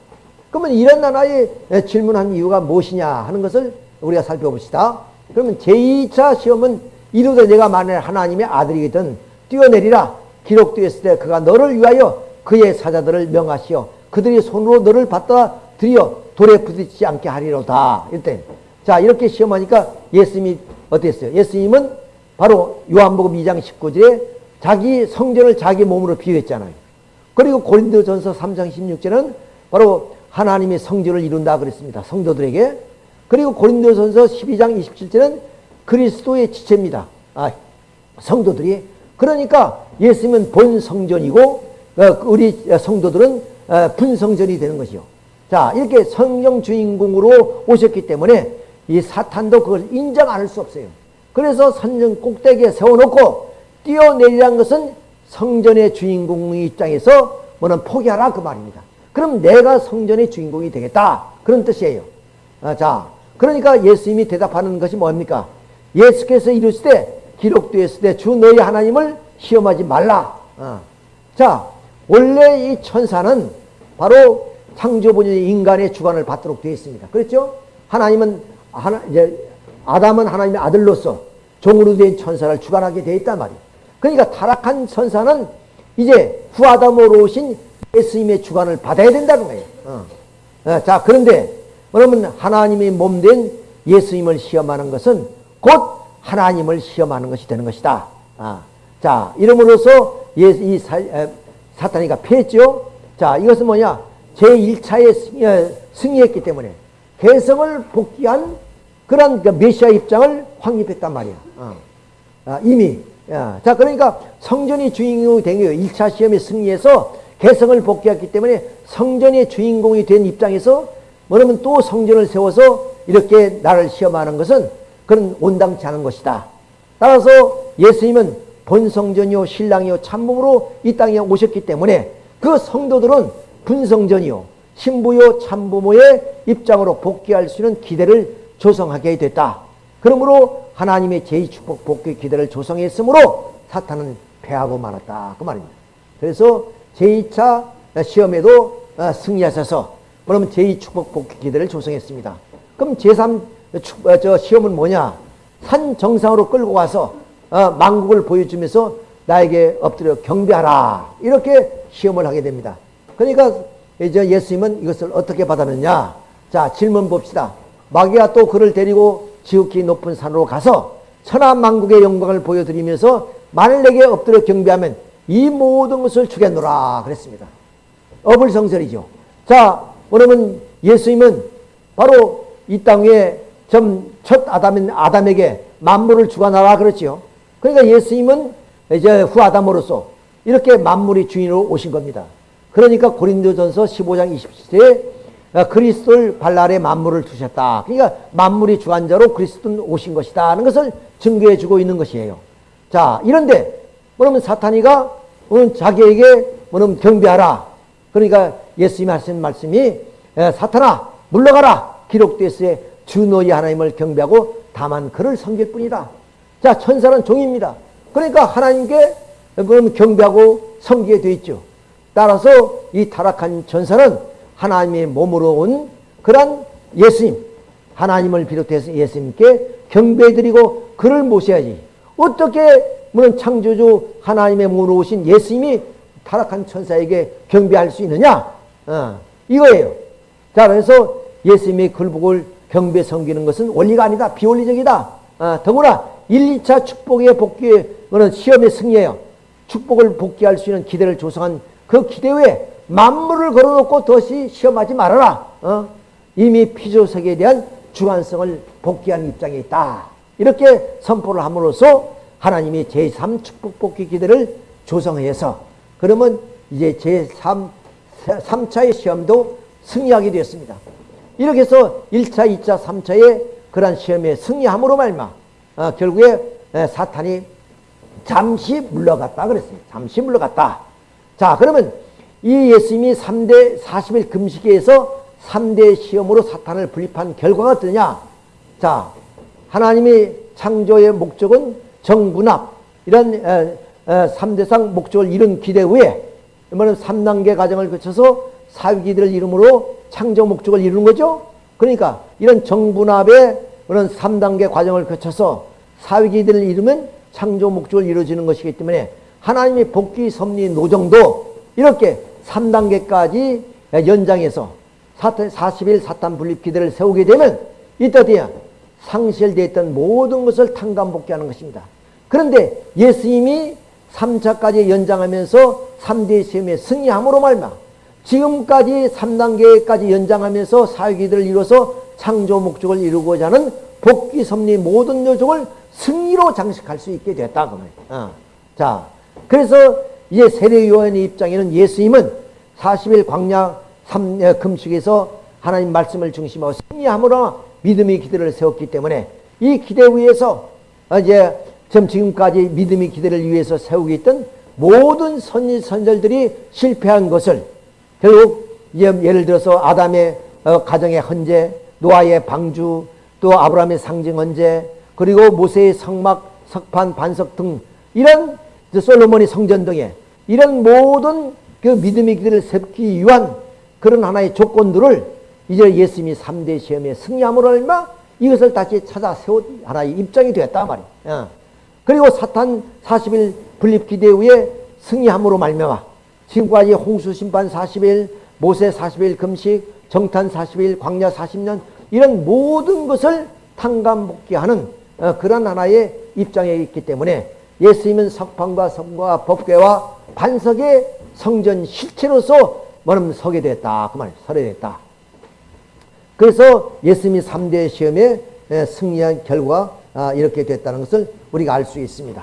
그러면 이런 나라에 질문한 이유가 무엇이냐 하는 것을 우리가 살펴봅시다. 그러면 제2차 시험은 이루되 내가 만일 하나님의 아들이거든 뛰어내리라. 기록되었을 때 그가 너를 위하여 그의 사자들을 명하시어 그들이 손으로 너를 받다 들여 돌에 부딪히지 않게 하리로다. 일단 자 이렇게 시험하니까 예수님이 어땠어요? 예수님은 바로 요한복음 2장 19절에 자기 성전을 자기 몸으로 비유했잖아요. 그리고 고린도전서 3장 16절은 바로 하나님의 성전을 이룬다 그랬습니다. 성도들에게. 그리고 고린도전서 12장 27절은 그리스도의 지체입니다. 아, 성도들이. 그러니까 예수님은 본 성전이고 어, 우리 성도들은 어, 분성전이 되는 것이요. 자, 이렇게 성령 주인공으로 오셨기 때문에 이 사탄도 그걸 인정 안 할 수 없어요. 그래서 선전 꼭대기에 세워놓고 뛰어내리란 것은 성전의 주인공 입장에서 뭐는 포기하라 그 말입니다. 그럼 내가 성전의 주인공이 되겠다. 그런 뜻이에요. 아, 자, 그러니까 예수님이 대답하는 것이 뭡니까? 예수께서 이르실 때 기록되었을 때주 너희 하나님을 시험하지 말라. 아. 자, 원래 이 천사는 바로 창조본인 인간의 주관을 받도록 되어 있습니다. 그렇죠? 하나님은 하나 이제 아담은 하나님의 아들로서 종으로 된 천사를 주관하게 되어 있단 말이에요. 그러니까 타락한 천사는 이제 후아담으로 오신 예수님의 주관을 받아야 된다는 거예요. 어. 어, 자, 그런데 그러면 하나님의 몸 된 예수님을 시험하는 것은 곧 하나님을 시험하는 것이 되는 것이다. 아, 자, 이름으로써 예, 이 사, 에, 사탄이가 패했죠. 자, 이것은 뭐냐? 제1차에 승리, 어, 승리 했기 때문에 개성을 복귀한 그런 그 메시아 입장을 확립했단 말이야. 어. 아, 이미 야, 자, 그러니까 성전이 주인공이 된 거예요. 1차 시험에 승리해서 개성을 복귀했기 때문에 성전의 주인공이 된 입장에서 뭐냐면 또 성전을 세워서 이렇게 나를 시험하는 것은 그런 온당치 않은 것이다. 따라서 예수님은 본성전이요 신랑이요 참몸으로 이 땅에 오셨기 때문에 그 성도들은 분성전이요 신부요 참부모의 입장으로 복귀할 수 있는 기대를 조성하게 됐다. 그러므로 하나님의 제2축복 복귀 기대를 조성했으므로 사탄은 패하고 말았다. 그 말입니다. 그래서 제2차 시험에도 어, 승리하셔서 그러면 제2축복 복귀 기대를 조성했습니다. 그럼 제3 어, 저 시험은 뭐냐? 산 정상으로 끌고 와서 어, 망국을 보여주면서 나에게 엎드려 경배하라. 이렇게 시험을 하게 됩니다. 그러니까 이제 예수님은 이것을 어떻게 받았느냐? 자, 질문 봅시다. 마귀가 또 그를 데리고 지극히 높은 산으로 가서 천하만국의 영광을 보여드리면서 만일 내게 엎드려 경배하면 이 모든 것을 주겠노라 그랬습니다. 어불성설이죠. 자, 그러면 예수님은 바로 이 땅에 첫 아담인 아담에게 만물을 주관하라 그랬지요. 그러니까 예수님은 이제 후 아담으로서 이렇게 만물의 주인으로 오신 겁니다. 그러니까 고린도전서 15장 27절에 어, 그리스도를 발 아래 만물을 두셨다. 그러니까 만물이 주관자로 그리스도는 오신 것이다 하는 것을 증거해 주고 있는 것이에요. 자, 이런데 그러면 사탄이가 자기에게 뭐냐면 경배하라. 그러니까 예수님이 하신 말씀이 에, 사탄아 물러가라. 기록됐으에 주 너희 하나님을 경배하고 다만 그를 섬길 뿐이다. 자, 천사는 종입니다. 그러니까 하나님께 그럼 경배하고 섬기게 돼 있죠. 따라서 이 타락한 천사는 하나님의 몸으로 온 그런 예수님, 하나님을 비롯해서 예수님께 경배드리고 그를 모셔야지. 어떻게 물론 창조주 하나님의 몸으로 오신 예수님이 타락한 천사에게 경배할 수 있느냐? 어, 이거예요. 자, 그래서 예수님의 글복을 경배 섬기는 것은 원리가 아니다. 비원리적이다. 어, 더구나 1, 2차 축복의 복귀, 그는 시험의 승리예요. 축복을 복귀할 수 있는 기대를 조성한 그 기대 외에 만물을 걸어놓고 다시 시험하지 말아라. 어? 이미 피조세계에 대한 주관성을 복귀하는 입장에 있다. 이렇게 선포를 함으로써 하나님이 제3 축복 복귀 기대를 조성해서 그러면 이제 제3 3차의 시험도 승리하게 되었습니다. 이렇게 해서 1차, 2차, 3차의 그러한 시험에 승리함으로 말마 어, 결국에 에, 사탄이 잠시 물러갔다 그랬습니다. 잠시 물러갔다. 자, 그러면 이 예수님이 3대 40일 금식에서 3대 시험으로 사탄을 분립한 결과가 어떠냐? 자, 하나님의 창조의 목적은 정분합, 이런 에, 에, 3대상 목적을 이룬 기대 후에 이번엔 3단계 과정을 거쳐서 사위기대를 이룸으로 창조 목적을 이루는 거죠. 그러니까 이런 정분합의 그런 3단계 과정을 거쳐서 사위기대를 이루면 창조 목적을 이루어지는 것이기 때문에 하나님의 복귀 섭리 노정도 이렇게 3단계까지 연장해서 40일 사탄 분립 기대를 세우게 되면 이때 어디야? 상실되어 있던 모든 것을 탕감복귀하는 것입니다. 그런데 예수님이 3차까지 연장하면서 3대 시험에 승리함으로 말마 지금까지 3단계까지 연장하면서 사회기들을 이루어서 창조 목적을 이루고자 하는 복귀 섭리 모든 요정을 승리로 장식할 수 있게 됐다. 그. 어. 자, 그래서 이제 세례요한의 입장에는 예수님은 40일 광야 3, 금식에서 하나님 말씀을 중심하고 승리함으로 믿음의 기대를 세웠기 때문에 이 기대 위에서 이제 지금까지 믿음의 기대를 위해서 세우고 있던 모든 선지 선절들이 실패한 것을 결국 예를 들어서 아담의 어, 가정의 헌재, 노아의 방주, 또 아브라함의 상징 헌재, 그리고 모세의 성막, 석판, 반석 등 이런 솔로몬의 성전 등의 이런 모든 그 믿음의 길을 세우기 위한 그런 하나의 조건들을 이제 예수님이 3대 시험에 승리함으로 얼마 이것을 다시 찾아 세운 하나의 입장이 되었다 말이에요. 어. 그리고 사탄 40일 분립 기대 후에 승리함으로 말미암아 지금까지 홍수 심판 40일, 모세 40일 금식, 정탐 40일, 광야 40년 이런 모든 것을 탕감복귀하는 어, 그런 하나의 입장에 있기 때문에 예수님은 석판과 성과 법궤와 반석의 성전 실체로서 뭐냐면 서게 됐다. 그 말, 서게 됐다. 그래서 예수님이 3대 시험에 승리한 결과 아, 이렇게 됐다는 것을 우리가 알 수 있습니다.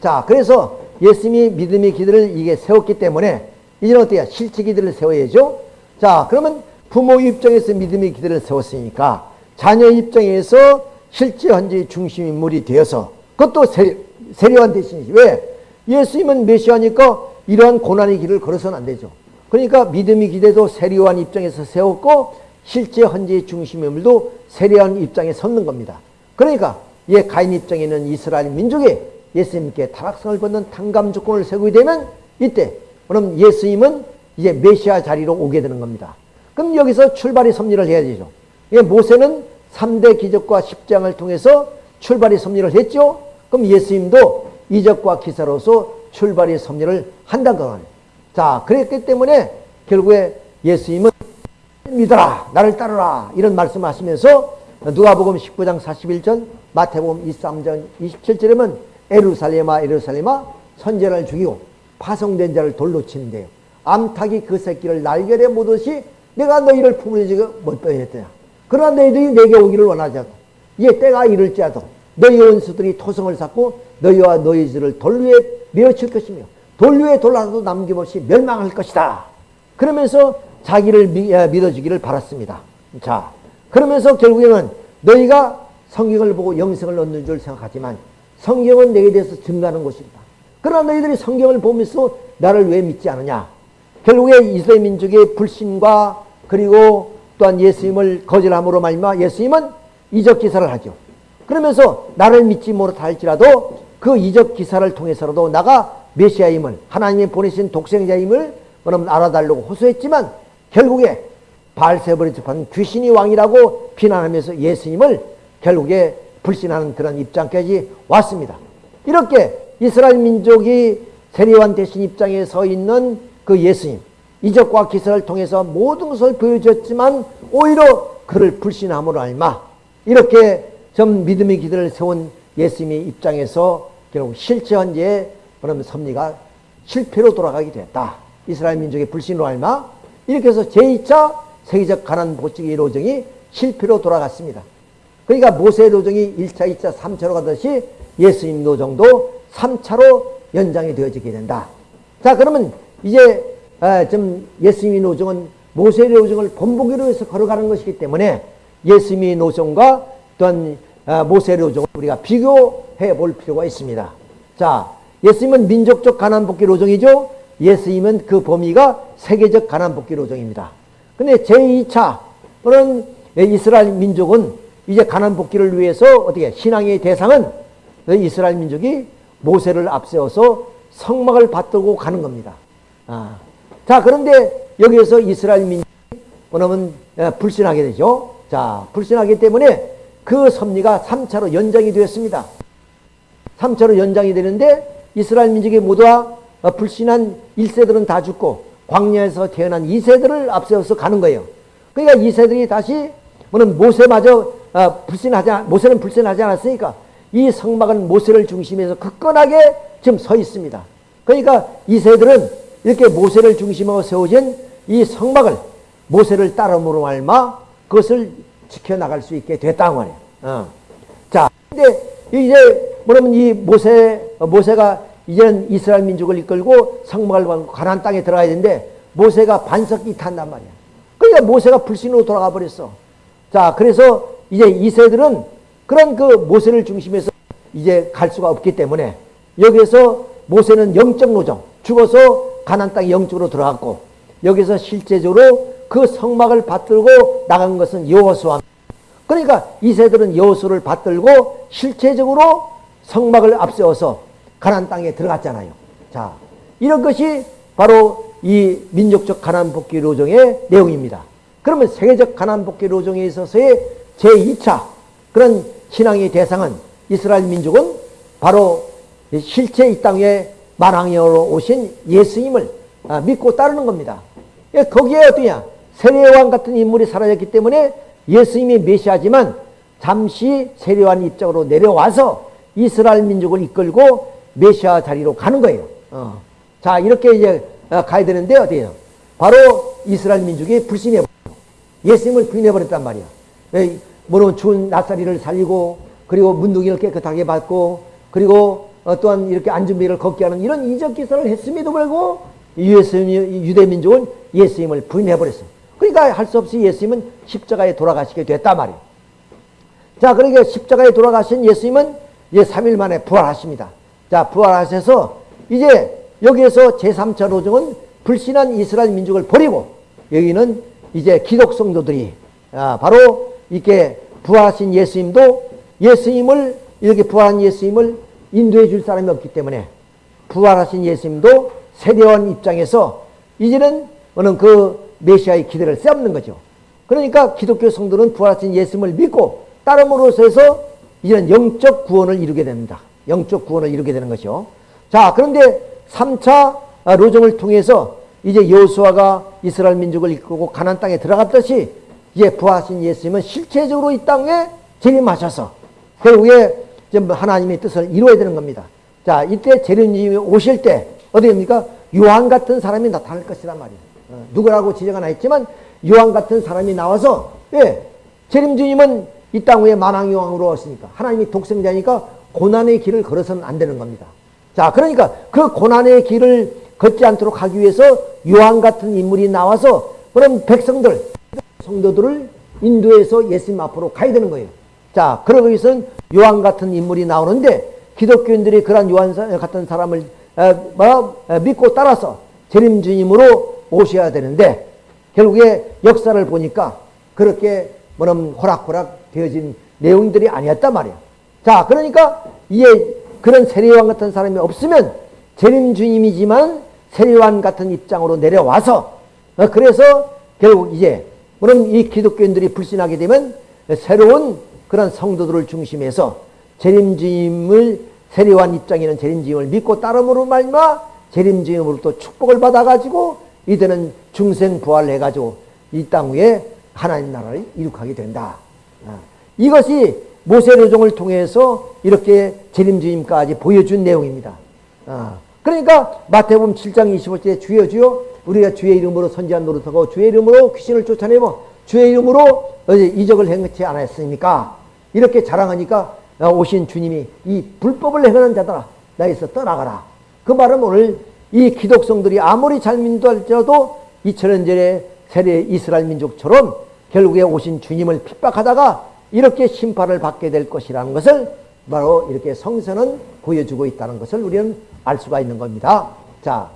자, 그래서 예수님이 믿음의 기들을 이게 세웠기 때문에 이제는 어때요? 실제 기들을 세워야죠. 자, 그러면 부모 입장에서 믿음의 기들을 세웠으니까 자녀 입장에서 실제 현재의 중심 인물이 되어서 그것도 세, 세례관 대신이지. 왜? 예수님은 메시아니까 이러한 고난의 길을 걸어서는 안 되죠. 그러니까 믿음의 기대도 세례관 입장에서 세웠고 실제 현재의 중심 인물도 세례관 입장에 섰는 겁니다. 그러니까 예 가인 입장에는 이스라엘 민족이 예수님께 타락성을 받는 탕감 조건을 세우게 되면 이때 그럼 예수님은 이제 메시아 자리로 오게 되는 겁니다. 그럼 여기서 출발의 섭리를 해야 되죠. 예, 모세는 3대 기적과 십장을 통해서 출발의 섭리를 했죠. 그럼 예수님도 이적과 기사로서 출발의 섭리를 한다는 거예요. 자, 그랬기 때문에 결국에 예수님은 믿어라, 나를 따르라 이런 말씀하시면서 누가복음 19장 41절, 마태복음 23장 27절에는 보 에루살렘아 에루살렘아 선제를 죽이고 파송된 자를 돌로 치는데요. 암탉이 그 새끼를 날개에 묻듯이 내가 너희를 품으려지고 못 빼냈더냐. 그러나 너희들이 내게 오기를 원하지 않고 이제 때가 이를지라도 너희 원수들이 토성을 쌓고 너희와 너희 집을 돌 위에 메어칠 것이며 돌 위에 돌아도 남김없이 멸망할 것이다. 그러면서 자기를 미, 어, 믿어주기를 바랐습니다. 자, 그러면서 결국에는 너희가 성경을 보고 영생을 얻는 줄 생각하지만 성경은 내게 대해서 증가하는 것이다. 그러나 너희들이 성경을 보면서 나를 왜 믿지 않느냐? 결국에 이스라엘 민족의 불신과 그리고 또한 예수님을 거절함으로 말미암아 예수님은 이적 기사를 하죠. 그러면서 나를 믿지 못하 할지라도 그 이적 기사를 통해서라도 나가 메시아임을 하나님이 보내신 독생자임을 알아달라고 호소했지만 결국에 바알세벌이 접한 귀신이 왕이라고 비난하면서 예수님을 결국에 불신하는 그런 입장까지 왔습니다. 이렇게 이스라엘 민족이 세례관 대신 입장에 서 있는 그 예수님 이적과 기사를 통해서 모든 것을 보여줬지만 오히려 그를 불신함으로 알마 이렇게 좀 믿음의 기대를 세운 예수님의 입장에서 결국 실제 현재의 그러면 섭리가 실패로 돌아가게 됐다. 이스라엘 민족의 불신으로 알마 이렇게 해서 제2차 세계적 가난 복지의 로정이 실패로 돌아갔습니다. 그러니까 모세 노정이 1차, 2차, 3차로 가듯이 예수님 노정도 3차로 연장이 되어지게 된다. 자, 그러면 이제 아, 좀 예수님의 노정은 모세의 노정을 본보기로 해서 걸어가는 것이기 때문에 예수님의 노정과 또한 아, 모세의 노정을 우리가 비교해 볼 필요가 있습니다. 자, 예수님은 민족적 가난 복귀 노정이죠. 예수님은 그 범위가 세계적 가난 복귀 노정입니다. 근데 제2차 그런 이스라엘 민족은 이제 가난 복귀를 위해서 어떻게 신앙의 대상은 이스라엘 민족이 모세를 앞세워서 성막을 받들고 가는 겁니다. 아. 자 그런데 여기에서 이스라엘 민족이 뭐냐면 불신하게 되죠. 자 불신하기 때문에 그 섭리가 3차로 연장이 되었습니다. 3차로 연장이 되는데 이스라엘 민족이 모두가 불신한 1세들은 다 죽고 광야에서 태어난 2세들을 앞세워서 가는 거예요. 그러니까 2세들이 다시 뭐는 모세마저 어, 불신하지 모세는 불신하지 않았으니까 이 성막은 모세를 중심해서 굳건하게 지금 서 있습니다. 그러니까 이세들은 이렇게 모세를 중심으로 세워진 이 성막을 모세를 따름으로 말마 그것을 지켜나갈 수 있게 됐다 말이에요. 어. 자, 근데 이제 뭐냐면 이 모세 모세가 이제는 이스라엘 민족을 이끌고 성막을 가나안 땅에 들어가야 되는데 모세가 반석이 탄단 말이야. 그러니까 모세가 불신으로 돌아가 버렸어. 자, 그래서 이제 이 세들은 그런 그 모세를 중심해서 이제 갈 수가 없기 때문에 여기에서 모세는 영적 노정, 죽어서 가난 땅에 영적으로 들어갔고 여기서 실제적으로 그 성막을 받들고 나간 것은 여호수아. 그러니까 이 세들은 여호수를 받들고 실제적으로 성막을 앞세워서 가난 땅에 들어갔잖아요. 자, 이런 것이 바로 이 민족적 가난 복귀 로정의 내용입니다. 그러면 세계적 가난 복귀 로정에 있어서의 제2차 그런 신앙의 대상은 이스라엘 민족은 바로 실제 이 땅에 만왕여로 오신 예수님을 아, 믿고 따르는 겁니다. 예, 거기에 어떠냐? 세례왕 같은 인물이 사라졌기 때문에 예수님이 메시아지만 잠시 세례왕 입장으로 내려와서 이스라엘 민족을 이끌고 메시아 자리로 가는 거예요. 어. 자, 이렇게 이제 어, 가야 되는데 어디에요? 바로 이스라엘 민족이 불신해 예수님을 부인해 버렸단 말이야. 물론 추운 낯살이를 살리고 그리고 문둥이를 깨끗하게 받고 그리고 어, 또한 이렇게 안준비를 걷게 하는 이런 이적 기사를 했음에도 불구하고 유대 민족은 예수님을 부인해 버렸어. 그러니까 할 수 없이 예수님은 십자가에 돌아가시게 됐단 말이에요. 자, 그러니까 십자가에 돌아가신 예수님은 이제 3일 만에 부활하십니다. 자, 부활하셔서 이제 여기에서 제3차 로정은 불신한 이스라엘 민족을 버리고 여기는 이제 기독 성도들이 아, 바로 이렇게 부활하신 예수님도 예수님을 이렇게 부활한 예수님을 인도해 줄 사람이 없기 때문에 부활하신 예수님도 세대원 입장에서 이제는 어느 그 메시아의 기대를 쌓는 거죠. 그러니까 기독교 성도는 부활하신 예수님을 믿고 따름으로써 해서 이제는 영적 구원을 이루게 됩니다. 영적 구원을 이루게 되는 것이요. 자, 그런데 3차 로정을 통해서 이제 여수아가 이스라엘 민족을 이끌고 가난 땅에 들어갔듯이 이제 부하신 예수님은 실체적으로 이 땅에 재림하셔서 결국에 하나님의 뜻을 이루어야 되는 겁니다. 자, 이때 재림님이 오실 때 어디입니까? 요한 같은 사람이 나타날 것이란 말이에요. 어, 누구라고 지정은 했지만 요한 같은 사람이 나와서 예, 재림주님은 이 땅 위에 만왕요왕으로 왔으니까 하나님이 독생자니까 고난의 길을 걸어서는 안 되는 겁니다. 자, 그러니까 그 고난의 길을 걷지 않도록 하기 위해서 요한 같은 인물이 나와서 그럼 백성들, 성도들을 인도해서 예수님 앞으로 가야 되는 거예요. 자, 그러기 위해서는 요한 같은 인물이 나오는데 기독교인들이 그런 요한 같은 사람을 에, 뭐, 에, 믿고 따라서 재림 주님으로 오셔야 되는데 결국에 역사를 보니까 그렇게 뭐는 호락호락 되어진 내용들이 아니었단 말이야. 자, 그러니까 이에 그런 세례요한 같은 사람이 없으면 재림 주님이지만 세례요한 같은 입장으로 내려와서 어, 그래서 결국 이제 물론 이 기독교인들이 불신하게 되면 새로운 그런 성도들을 중심해서 재림 주님을 세례요한 입장에는 재림 주님을 믿고 따름으로 말마 재림 주님으로부터 축복을 받아가지고 이들은 중생 부활해가지고 이 땅 위에 하나님 나라를 이룩하게 된다. 아, 이것이 모세르종을 통해서 이렇게 재림 주님까지 보여준 내용입니다. 아, 그러니까 마태복음 7장 25절에 주여 주여 우리가 주의 이름으로 선지한 노릇하고 주의 이름으로 귀신을 쫓아내고 주의 이름으로 이적을 행치 않았습니까? 이렇게 자랑하니까 오신 주님이 이 불법을 행하는 자들아 나에서 떠나가라. 그 말은 오늘 이 기독성들이 아무리 잘 믿을지라도 2000년 전에 세례 이스라엘 민족처럼 결국에 오신 주님을 핍박하다가 이렇게 심판을 받게 될 것이라는 것을 바로 이렇게 성서는 보여주고 있다는 것을 우리는 알 수가 있는 겁니다. 자,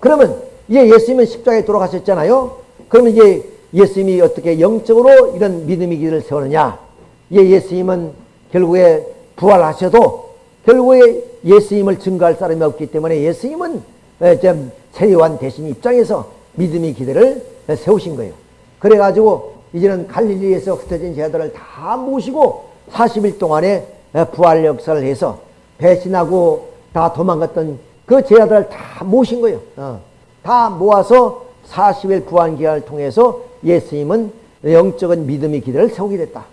그러면 이제 예수님은 십자가에 돌아가셨잖아요. 그러면 이제 예수님이 어떻게 영적으로 이런 믿음의 길을 세우느냐? 예, 예수님은 결국에 부활하셔도 결국에 예수님을 증거할 사람이 없기 때문에 예수님은 좀 세례요한 대신 입장에서 믿음의 기대를 세우신 거예요. 그래가지고 이제는 갈릴리에서 흩어진 제자들을 다 모시고 40일 동안에 부활 역사를 해서 배신하고 다 도망갔던 그 제자들을 다 모신 거예요. 어. 다 모아서 40일 부활 기간을 통해서 예수님은 영적인 믿음의 기대를 세우게 됐다.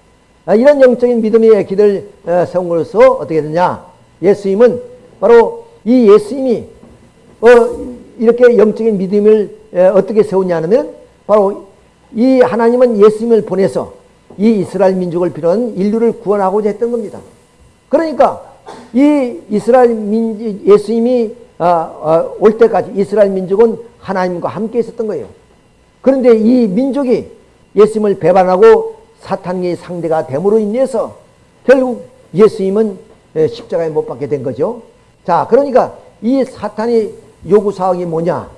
아, 이런 영적인 믿음의 기대를 세움으로써 어떻게 되냐? 예수님은 바로 이 예수님이 어, 이렇게 영적인 믿음을 어떻게 세우냐면 바로 이 하나님은 예수님을 보내서 이 이스라엘 민족을 비롯한 인류를 구원하고자 했던 겁니다. 그러니까 이 이스라엘 민 예수님이 아, 아, 올 때까지 이스라엘 민족은 하나님과 함께 있었던 거예요. 그런데 이 민족이 예수님을 배반하고 사탄의 상대가 됨으로 인해서 결국 예수님은 십자가에 못 박게 된 거죠. 자, 그러니까 이 사탄의 요구사항이 뭐냐?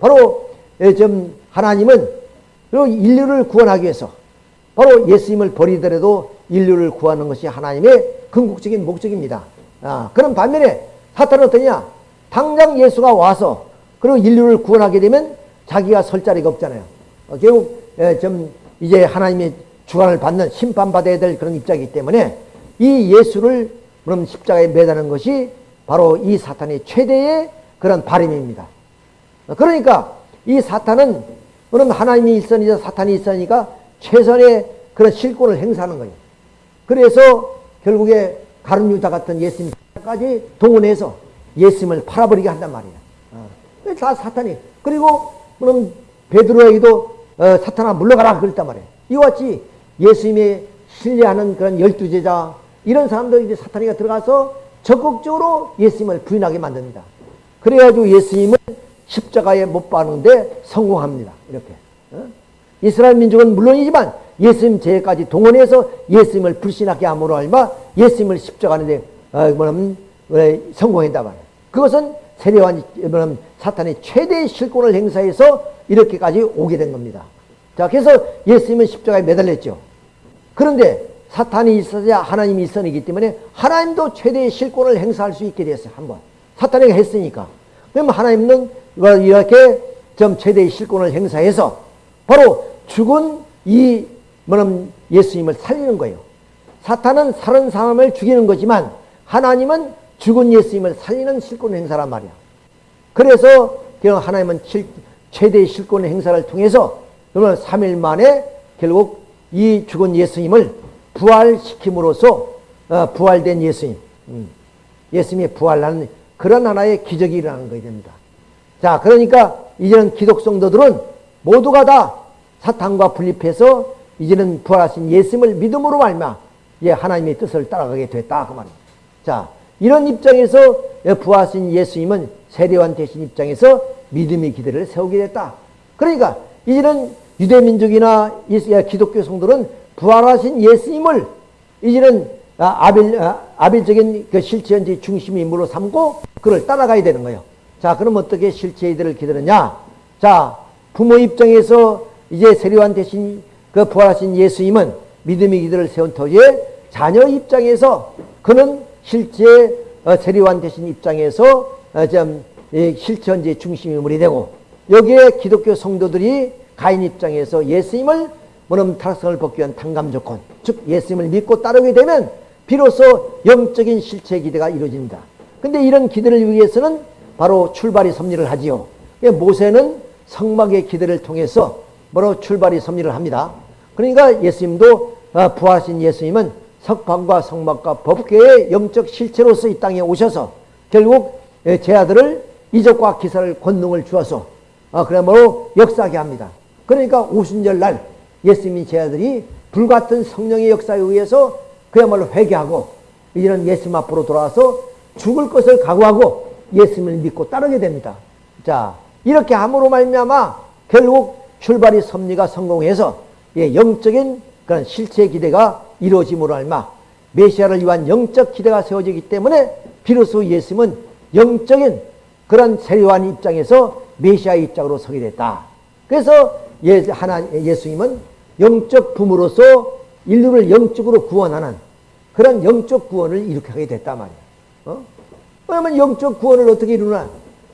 바로 좀 하나님은 인류를 구원하기 위해서 바로 예수님을 버리더라도 인류를 구하는 것이 하나님의 궁극적인 목적입니다. 아, 그런 반면에 사탄은 어떠냐? 당장 예수가 와서 그리고 인류를 구원하게 되면 자기가 설 자리가 없잖아요. 어, 결국 좀 이제 하나님의 주관을 받는 심판받아야 될 그런 입장이기 때문에 이 예수를 그럼 십자가에 매다는 것이 바로 이 사탄의 최대의 그런 바람입니다. 그러니까 이 사탄은 그럼 하나님이 있으니까 사탄이 있으니까 최선의 그런 실권을 행사하는 거예요. 그래서 결국에 가룟 유다 같은 예수님까지 동원해서 예수님을 팔아버리게 한단 말이에요. 어. 다 사탄이. 그리고 그럼 베드로에게도 어, 사탄아 물러가라 그랬단 말이에요. 이와 같이 예수님의 신뢰하는 그런 열두 제자 이런 사람들 이제 사탄이가 들어가서 적극적으로 예수님을 부인하게 만듭니다. 그래가지고 예수님을 십자가에 못 박는데 성공합니다. 이렇게. 어? 이스라엘 민족은 물론이지만 예수님 제까지 동원해서 예수님을 불신하게 함으로 알마 예수님을 십자가하는데 어, 뭐냐면 성공했다 말이에요. 그것은 뭐냐면 사탄의 최대의 실권을 행사해서 이렇게까지 오게 된 겁니다. 자, 그래서 예수님은 십자가에 매달렸죠. 그런데 사탄이 있어야 하나님이 있어이기 때문에 하나님도 최대의 실권을 행사할 수 있게 됐어요. 한번. 사탄에게 했으니까. 그럼 하나님은 이렇게 좀 최대의 실권을 행사해서 바로 죽은 이 뭐냐면 예수님을 살리는 거예요. 사탄은 살은 사람을 죽이는 거지만 하나님은 죽은 예수님을 살리는 실권 행사란 말이야. 그래서 하나님은 최대의 실권 행사를 통해서 그러면 3일 만에 결국 이 죽은 예수님을 부활시킴으로써 어, 부활된 예수님, 음, 예수님이 부활하는 그런 하나의 기적이 일어나는 것이 됩니다. 자, 그러니까 이제는 기독 성도들은 모두가 다 사탄과 분립해서 이제는 부활하신 예수님을 믿음으로 말마 예, 하나님의 뜻을 따라가게 됐다 그 말입니다. 자, 이런 입장에서 부활하신 예수님은 세례관 대신 입장에서 믿음의 기대를 세우게 됐다. 그러니까 이제는 유대 민족이나 이- 기독교 성도는 부활하신 예수님을 이제는 아, 아벨, 아, 아벨적인 그 실체현지 중심 인물로 삼고 그를 따라가야 되는 거예요. 자, 그럼 어떻게 실체 이들을 기다렸냐? 자, 부모 입장에서 이제 세례관 대신 그 부활하신 예수님은 믿음의 기들을 세운 터에 자녀 입장에서 그는 실제 어, 세례관 대신 입장에서 어, 좀이 실천지의 중심 인물이 되고 여기에 기독교 성도들이 가인 입장에서 예수님을 뭐냐면 타락성을 벗기 위한 당감 조건 즉 예수님을 믿고 따르게 되면 비로소 영적인 실체 기대가 이루어집니다. 근데 이런 기대를 위해서는 바로 출발이 섭리를 하지요. 예, 모세는 성막의 기대를 통해서 바로 출발이 섭리를 합니다. 그러니까 예수님도 어, 부하신 예수님은 석방과 성막과 법궤의 영적 실체로서 이 땅에 오셔서 결국 예, 제 아들을 이적과 기사를 권능을 주어서 어, 그야말로 역사하게 합니다. 그러니까 오순절 날 예수님이 제 아들이 불같은 성령의 역사에 의해서 그야말로 회개하고 이제는 예수님 앞으로 돌아와서 죽을 것을 각오하고 예수님을 믿고 따르게 됩니다. 자 이렇게 함으로 말미암아 결국 출발이 섭리가 성공해서 예, 영적인 그런 실체 기대가 이루어짐으로 알마 메시아를 위한 영적 기대가 세워지기 때문에 비로소 예수님은 영적인 그런 세례관 입장에서 메시아의 입장으로 서게 됐다. 그래서 예, 하나 예수님은 영적 부모로서 인류를 영적으로 구원하는 그런 영적 구원을 하게 됐단 말이야. 어? 그러면 영적 구원을 어떻게 이루나?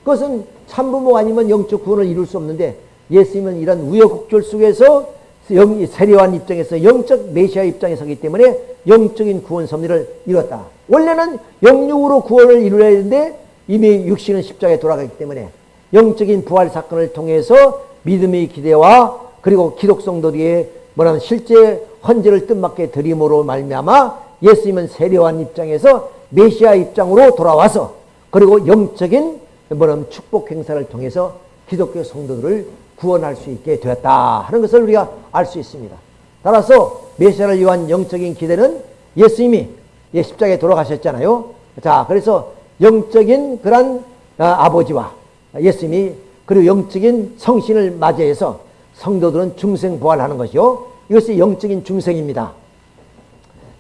그것은 참부모 아니면 영적 구원을 이룰 수 없는데 예수님은 이런 우여곡절 속에서 영, 세례관 입장에서 영적 메시아 입장에 서기 때문에 영적인 구원 섭리를 이뤘다. 원래는 영육으로 구원을 이루어야 되는데 이미 육신은 십자가에 돌아가기 때문에 영적인 부활 사건을 통해서 믿음의 기대와 그리고 기독성도들의 뭐냐면 실제 헌재를 뜻맞게 드림으로 말미암아 예수님은 세례관 입장에서 메시아 입장으로 돌아와서 그리고 영적인 뭐냐면 축복 행사를 통해서 기독교 성도들을 구원할 수 있게 되었다 하는 것을 우리가 알 수 있습니다. 따라서 메시아를 위한 영적인 기대는 예수님이 예, 십자가에 돌아가셨잖아요. 자, 그래서 영적인 그런 아, 아버지와 예수님이 그리고 영적인 성신을 맞이해서 성도들은 중생 부활하는 것이요. 이것이 영적인 중생입니다.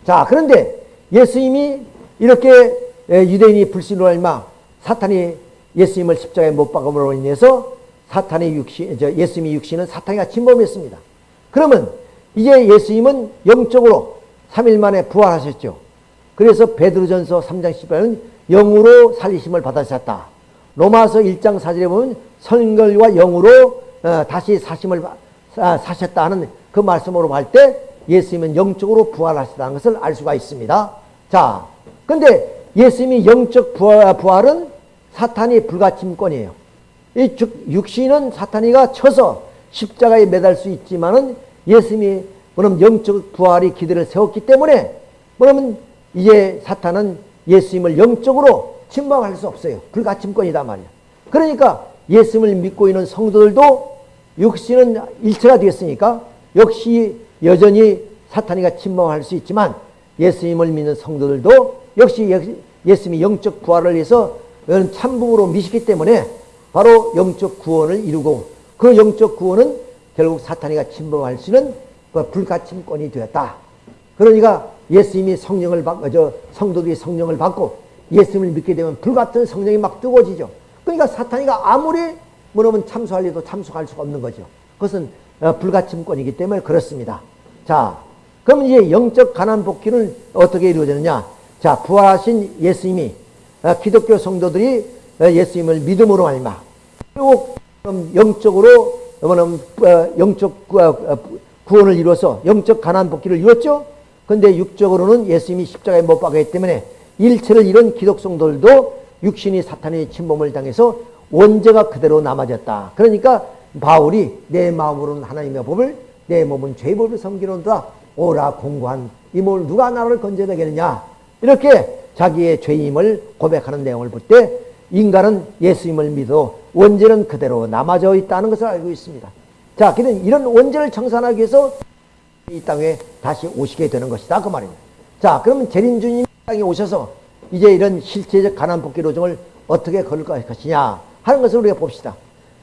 자, 그런데 예수님이 이렇게 유대인이 불신으로 얼마 사탄이 예수님을 십자가에 못 박음으로 인해서 사탄의 육신, 저 예수님의 육신은 사탄이가 침범했습니다. 그러면 이제 예수님은 영적으로 3일 만에 부활하셨죠. 그래서 베드로전서 3장 18은 영으로 살리심을 받으셨다. 로마서 1장 4절에 보면 성결과 영으로 어, 다시 사심을 아, 사셨다 하는 그 말씀으로 할 때 예수님은 영적으로 부활하셨다는 것을 알 수가 있습니다. 자, 근데 예수님이 영적 부활, 부활은 사탄이 불가침권이에요. 이 즉, 육신은 사탄이가 쳐서 십자가에 매달 수 있지만은 예수님이 그럼 영적 부활이 기대를 세웠기 때문에 그러면 이제 사탄은 예수님을 영적으로 침범할 수 없어요. 불가침권이다 말이야. 그러니까 예수님을 믿고 있는 성도들도 육신은 일체가 되었으니까 역시 여전히 사탄이가 침범할 수 있지만 예수님을 믿는 성도들도 역시 예수님이 영적 부활을 위해서 참부으로 미시기 때문에 바로 영적 구원을 이루고 그 영적 구원은 결국 사탄이가 침범할 수 있는 그 불가침권이 되었다. 그러니까 예수님이 성령을 받고 저 성도들이 성령을 받고 예수님을 믿게 되면 불같은 성령이 막 뜨거워지죠. 그러니까 사탄이가 아무리 뭐냐면 참수할 리도 참수할 수가 없는 거죠. 그것은 어, 불가침권이기 때문에 그렇습니다. 자, 그럼 이제 영적 가난 복귀는 어떻게 이루어지느냐? 자, 부활하신 예수님이 어, 기독교 성도들이 어, 예수님을 믿음으로 말마 그리고 영적으로 뭐냐면 영적 구원을 이루어서 영적 가난 복귀를 이뤘죠. 근데 육적으로는 예수님이 십자가에 못 박았기 때문에 일체를 잃은 기독성들도 육신이 사탄의 침범을 당해서 원죄가 그대로 남아졌다. 그러니까 바울이 내 마음으로는 하나님의 법을 내 몸은 죄의 법을 섬기는다. 오라 공고한 이 몸을 누가 나를 건져내겠느냐. 이렇게 자기의 죄임을 고백하는 내용을 볼 때 인간은 예수님을 믿어 원죄는 그대로 남아져 있다는 것을 알고 있습니다. 자, 그는 이런 원죄를 청산하기 위해서 이 땅에 다시 오시게 되는 것이다. 그 말입니다. 자, 그러면 재림주님 땅에 오셔서 이제 이런 실체적 가난 복귀 로정을 어떻게 걸을 것이냐 하는 것을 우리가 봅시다.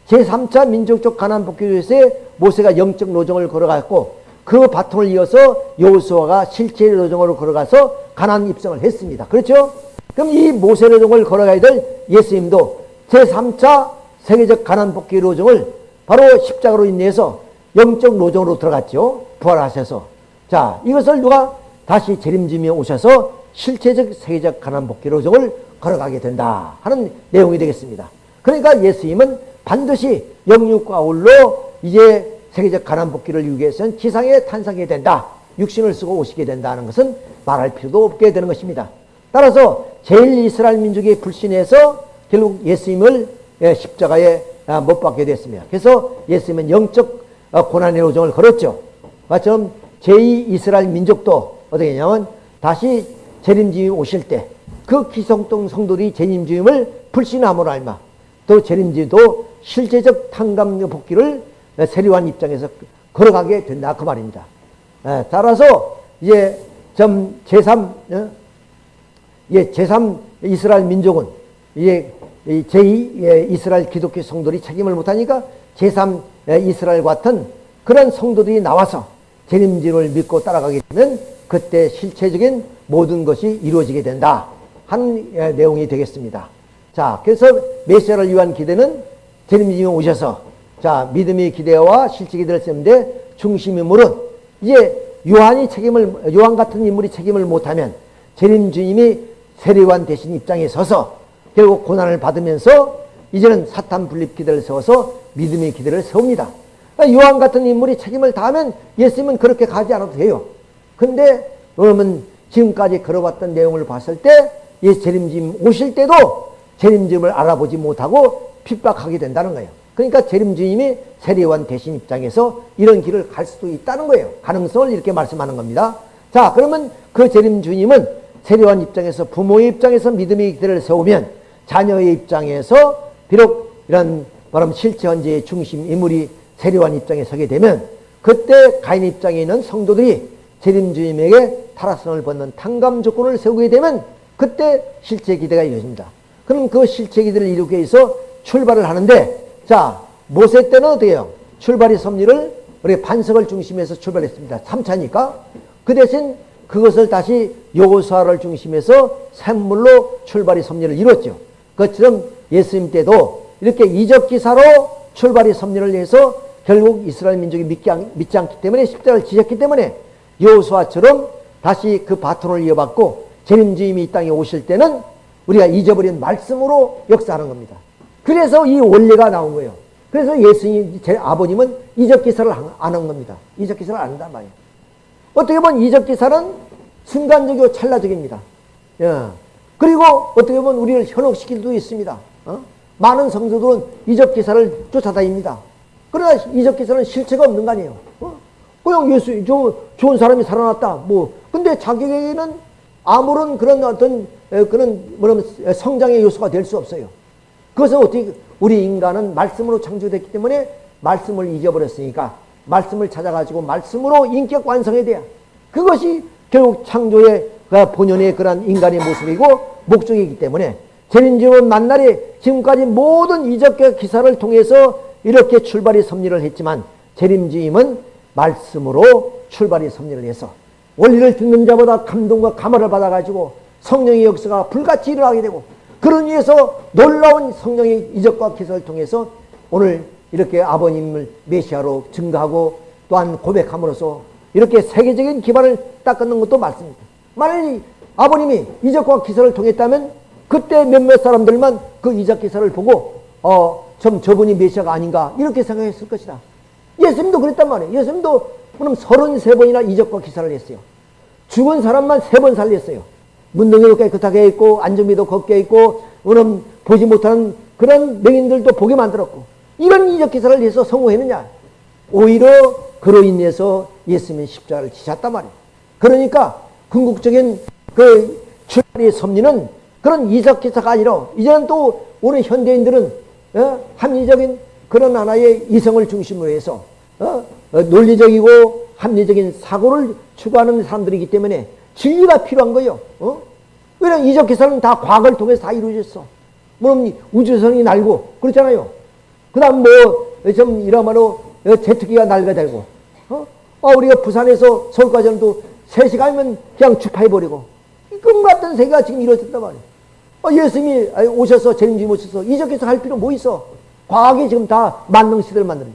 제3차 민족적 가난 복귀에서의 모세가 영적 노정을 걸어갔고 그 바통을 이어서 여호수아가 실제 노정으로 걸어가서 가난 입성을 했습니다. 그렇죠? 그럼 이 모세 노정을 걸어가야 될 예수님도 제3차 세계적 가난 복귀 노정을 바로 십자가로 인해서 영적 노정으로 들어갔죠. 부활하셔서. 자, 이것을 누가 다시 재림지며 오셔서 실체적 세계적 가난 복귀 노정을 걸어가게 된다 하는 내용이 되겠습니다. 그러니까 예수님은 반드시 영육과 아울러 이제 세계적 가난 복귀를 위해서는 지상에 탄생해야 된다. 육신을 쓰고 오시게 된다는 것은 말할 필요도 없게 되는 것입니다. 따라서 제일 이스라엘 민족이 불신해서 결국 예수님을 예, 십자가에 아, 못 박게 됐습니다. 그래서 예수님은 영적 어, 고난의 로정을 걸었죠. 마처럼 제2 이스라엘 민족도 어떻게 했냐면 다시 재림주임 오실 때 그 기성동 성도들이 재림주임을 불신함으로 알마 또 재림주임도 실제적 탕감 복귀를 세례관 입장에서 걸어가게 된다 그 말입니다. 에, 따라서 이제 점 제3 어? 예, 제3 이스라엘 민족은 이제 제2 예, 이스라엘 기독교 성도들이 책임을 못하니까 제3 예, 이스라엘 같은 그런 성도들이 나와서 재림진을 믿고 따라가게 되면 그때 실체적인 모든 것이 이루어지게 된다 한 예, 내용이 되겠습니다. 자, 그래서 메시아를 위한 기대는 재림진이 오셔서 자 믿음의 기대와 기대를 쓰는데 중심 인물은 이제 요한이 책임을 요한 같은 인물이 책임을 못하면 재림 주님이 세례요한 대신 입장에 서서 결국 고난을 받으면서 이제는 사탄 분립 기대를 세워서 믿음의 기대를 세웁니다. 그러니까 요한 같은 인물이 책임을 다하면 예수님은 그렇게 가지 않아도 돼요. 근데 여러분 지금까지 걸어왔던 내용을 봤을 때 예수 재림주님 오실 때도 재림주님을 알아보지 못하고 핍박하게 된다는 거예요. 그러니까 재림주님이 세례관 대신 입장에서 이런 길을 갈 수도 있다는 거예요. 가능성을 이렇게 말씀하는 겁니다. 자, 그러면 그 재림주님은 세례관 입장에서 부모의 입장에서 믿음의 기대를 세우면 자녀의 입장에서 비록 이런 바람 실체 현재의 중심 인물이 세례관 입장에 서게 되면 그때 가인 입장에 있는 성도들이 재림주님에게 타락성을 받는 탕감 조건을 세우게 되면 그때 실체 기대가 이루어집니다. 그럼 그 실체 기대를 이루기 위해서 출발을 하는데 자 모세 때는 어떻게 해요? 출발의 섭리를 우리 반석을 중심에서 출발했습니다. 3차니까 그 대신 그것을 다시 요구사를 중심해서 샘물로 출발의 섭리를 이뤘죠. 그것처럼 예수님 때도 이렇게 이적 기사로 출발의 섭리를 해서 결국 이스라엘 민족이 않, 믿지 않기 때문에 십자가를 지셨기 때문에 여호수아처럼 다시 그 바톤을 이어받고 재림주임이 이 땅에 오실 때는 우리가 잊어버린 말씀으로 역사하는 겁니다. 그래서 이 원리가 나온 거예요. 그래서 예수님, 제 아버님은 이적 기사를 안 한 겁니다. 이적 기사를 안 한단 말이에요. 어떻게 보면 이적 기사는 순간적이고 찰나적입니다. 예. 그리고 어떻게 보면 우리를 현혹시킬 수도 있습니다. 어? 많은 성도들은 이적 기사를 쫓아다닙니다. 그러나 이적 기사는 실체가 없는 거 아니에요. 어? 그냥 예수, 저, 좋은 사람이 살아났다. 뭐. 근데 자기에게는 아무런 그런 어떤, 그런, 뭐냐면 성장의 요소가 될 수 없어요. 그것은 어떻게, 우리 인간은 말씀으로 창조됐기 때문에 말씀을 잊어버렸으니까 말씀을 찾아가지고 말씀으로 인격 완성해야 돼요. 그것이 결국 창조의 그 본연의 그런 인간의 모습이고 목적이기 때문에 재림지원 만날이 지금까지 모든 이적과 기사를 통해서 이렇게 출발이 섭리를 했지만 재림주임은 말씀으로 출발이 섭리를 해서 원리를 듣는 자보다 감동과 감화를 받아가지고 성령의 역사가 불같이 일어나게 되고 그런 위해서 놀라운 성령의 이적과 기사를 통해서 오늘 이렇게 아버님을 메시아로 증가하고 또한 고백함으로써 이렇게 세계적인 기반을 닦는 것도 맞습니다. 만일 아버님이 이적과 기사를 통했다면 그때 몇몇 사람들만 그 이적 기사를 보고 어, 좀 저분이 메시아가 아닌가 이렇게 생각했을 것이다. 예수님도 그랬단 말이에요. 예수님도 그럼 33번이나 이적과 기사를 했어요. 죽은 사람만 세번 살렸어요. 문둥이도 깨끗하게 있고 안정비도 걷게 있고 그럼 보지 못하는 그런 맹인들도 보게 만들었고 이런 이적 기사를 해서 성공했느냐? 오히려 그로 인해서 예수님이 십자가를 지셨단 말이에요. 그러니까 궁극적인 그 출발의 섭리는 그런 이적 기사가 아니라 이제는 또 오늘 현대인들은 어? 합리적인 그런 하나의 이성을 중심으로 해서 어? 어, 논리적이고 합리적인 사고를 추구하는 사람들이기 때문에 진리가 필요한 거예요. 어? 왜냐면 이적 기사는 다 과거를 통해서 다 이루어졌어. 물론 우주선이 날고 그렇잖아요. 그 다음 뭐, 좀 이러므로 제트기가 날개되고, 어? 어, 우리가 부산에서 서울까지 하는도 3시간이면 그냥 주파해버리고, 꿈 같은 세계가 지금 이루어졌단 말이에요. 어, 예수님이 오셔서 재림주님 오셔서 이적해서 할 필요 뭐 있어? 과학이 지금 다 만능 시대를 만드는.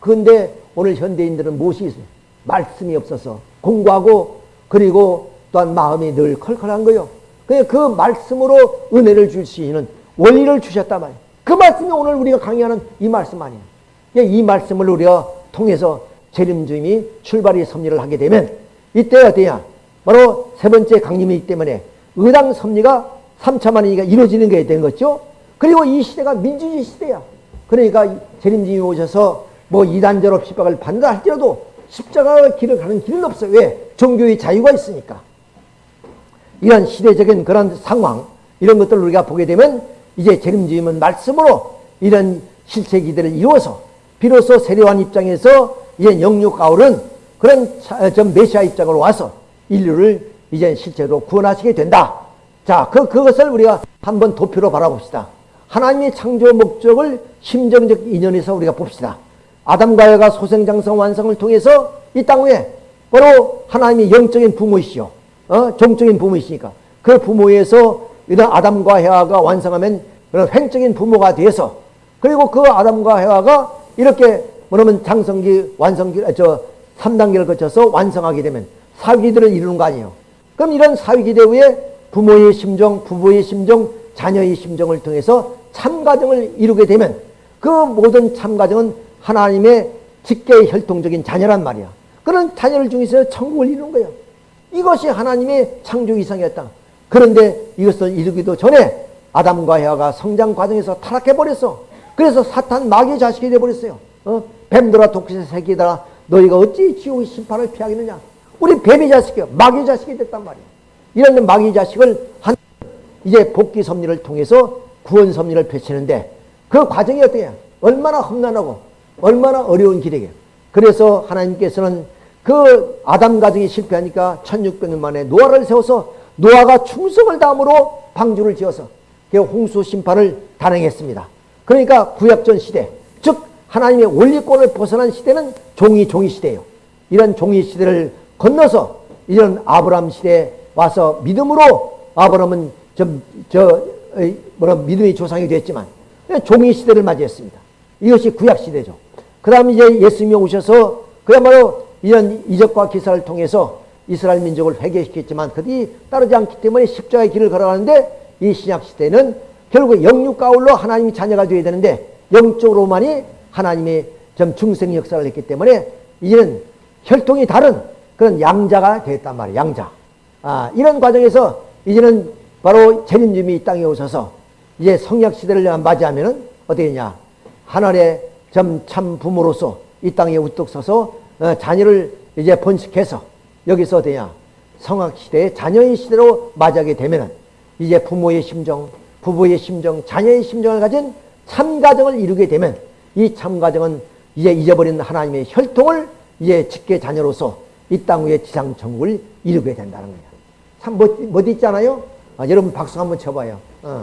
그런데 오늘 현대인들은 무엇이 있어요? 말씀이 없어서 공부하고 그리고 또한 마음이 늘 컬컬한 거요. 그, 그 말씀으로 은혜를 주시는 원리를 주셨단 말이에요. 그 말씀이 오늘 우리가 강의하는 이 말씀 아니에요. 이 말씀을 우리가 통해서 재림주님이 출발이 섭리를 하게 되면 이때 어때야? 바로 세 번째 강림이기 때문에 의당 섭리가 3차 만이가 이루어지는 게 된 거죠. 그리고 이 시대가 민주주의 시대야. 그러니까 재림주님이 오셔서 뭐 이단저로 핍박을 받는다 할지라도 십자가의 길을 가는 길은 없어요. 왜? 종교의 자유가 있으니까. 이런 시대적인 그런 상황, 이런 것들을 우리가 보게 되면 이제 재림주임은 말씀으로 이런 실체 기대를 이루어서 비로소 세례관 입장에서 이제 영육 아울은 그런 좀 메시아 입장으로 와서 인류를 이제 실제로 구원하시게 된다. 자, 그, 그것을 우리가 한번 도표로 바라봅시다. 하나님의 창조 목적을 심정적 인연에서 우리가 봅시다. 아담과 여가 소생장성 완성을 통해서 이 땅 위에 바로 하나님이 영적인 부모이시오. 어? 종적인 부모이시니까. 그 부모에서 이런 아담과 해와가 완성하면 그런 횡적인 부모가 돼서 그리고 그 아담과 해와가 이렇게 뭐냐면 장성기 완성기 저 3단계를 거쳐서 완성하게 되면 사위기들을 이루는 거 아니에요. 그럼 이런 사위기대 후에 부모의 심정, 부부의 심정, 자녀의 심정을 통해서 참가정을 이루게 되면 그 모든 참가정은 하나님의 직계 혈통적인 자녀란 말이야. 그런 자녀를 중에서 천국을 이루는 거예요. 이것이 하나님의 창조 이상이었다. 그런데 이것을 이루기도 전에 아담과 해와가 성장 과정에서 타락해 버렸어. 그래서 사탄 마귀의 자식이 되어 버렸어요. 어? 뱀들아 독시 새끼들아 너희가 어찌 지옥의 심판을 피하겠느냐? 우리 뱀의 자식이요. 마귀의 자식이 됐단 말이야. 이런 마귀의 자식을 한 이제 복귀 섭리를 통해서 구원 섭리를 펼치는데 그 과정이 어떻게 얼마나 험난하고 얼마나 어려운 길이게. 그래서 하나님께서는 그 아담 가정이 실패하니까 1600년 만에 노아를 세워서 노아가 충성을 다함으로 방주를 지어서 홍수 심판을 단행했습니다. 그러니까 구약전 시대, 즉 하나님의 원리권을 벗어난 시대는 종이 종이 시대예요. 이런 종이 시대를 건너서 이런 아브라함 시대에 와서 믿음으로 아브라함은 좀, 저, 뭐라 믿음의 조상이 됐지만 종이 시대를 맞이했습니다. 이것이 구약 시대죠. 그 다음 이제 예수님이 오셔서 그야말로 이런 이적과 기사를 통해서 이스라엘 민족을 회개시켰지만 그들이 따르지 않기 때문에 십자가의 길을 걸어가는데 이 신약 시대는 결국 영육 가울로 하나님이 자녀가 되어야 되는데 영적으로만이 하나님의 좀 중생 역사를 했기 때문에 이제는 혈통이 다른 그런 양자가 됐단 말이에요. 양자. 아, 이런 과정에서 이제는 바로 재림님이 이 땅에 오셔서 이제 성약 시대를 맞이하면은 어떻게 되냐. 하늘의 참 부모로서 이 땅에 우뚝 서서 어, 자녀를 이제 번식해서 여기서 어디냐. 성악 시대의 자녀의 시대로 맞이하게 되면은 이제 부모의 심정, 부부의 심정, 자녀의 심정을 가진 참가정을 이루게 되면 이 참가정은 이제 잊어버린 하나님의 혈통을 이제 직계 자녀로서 이 땅 위에 지상 천국을 이루게 된다는 거야. 참 멋, 멋있잖아요? 아, 여러분 박수 한번 쳐봐요. 어.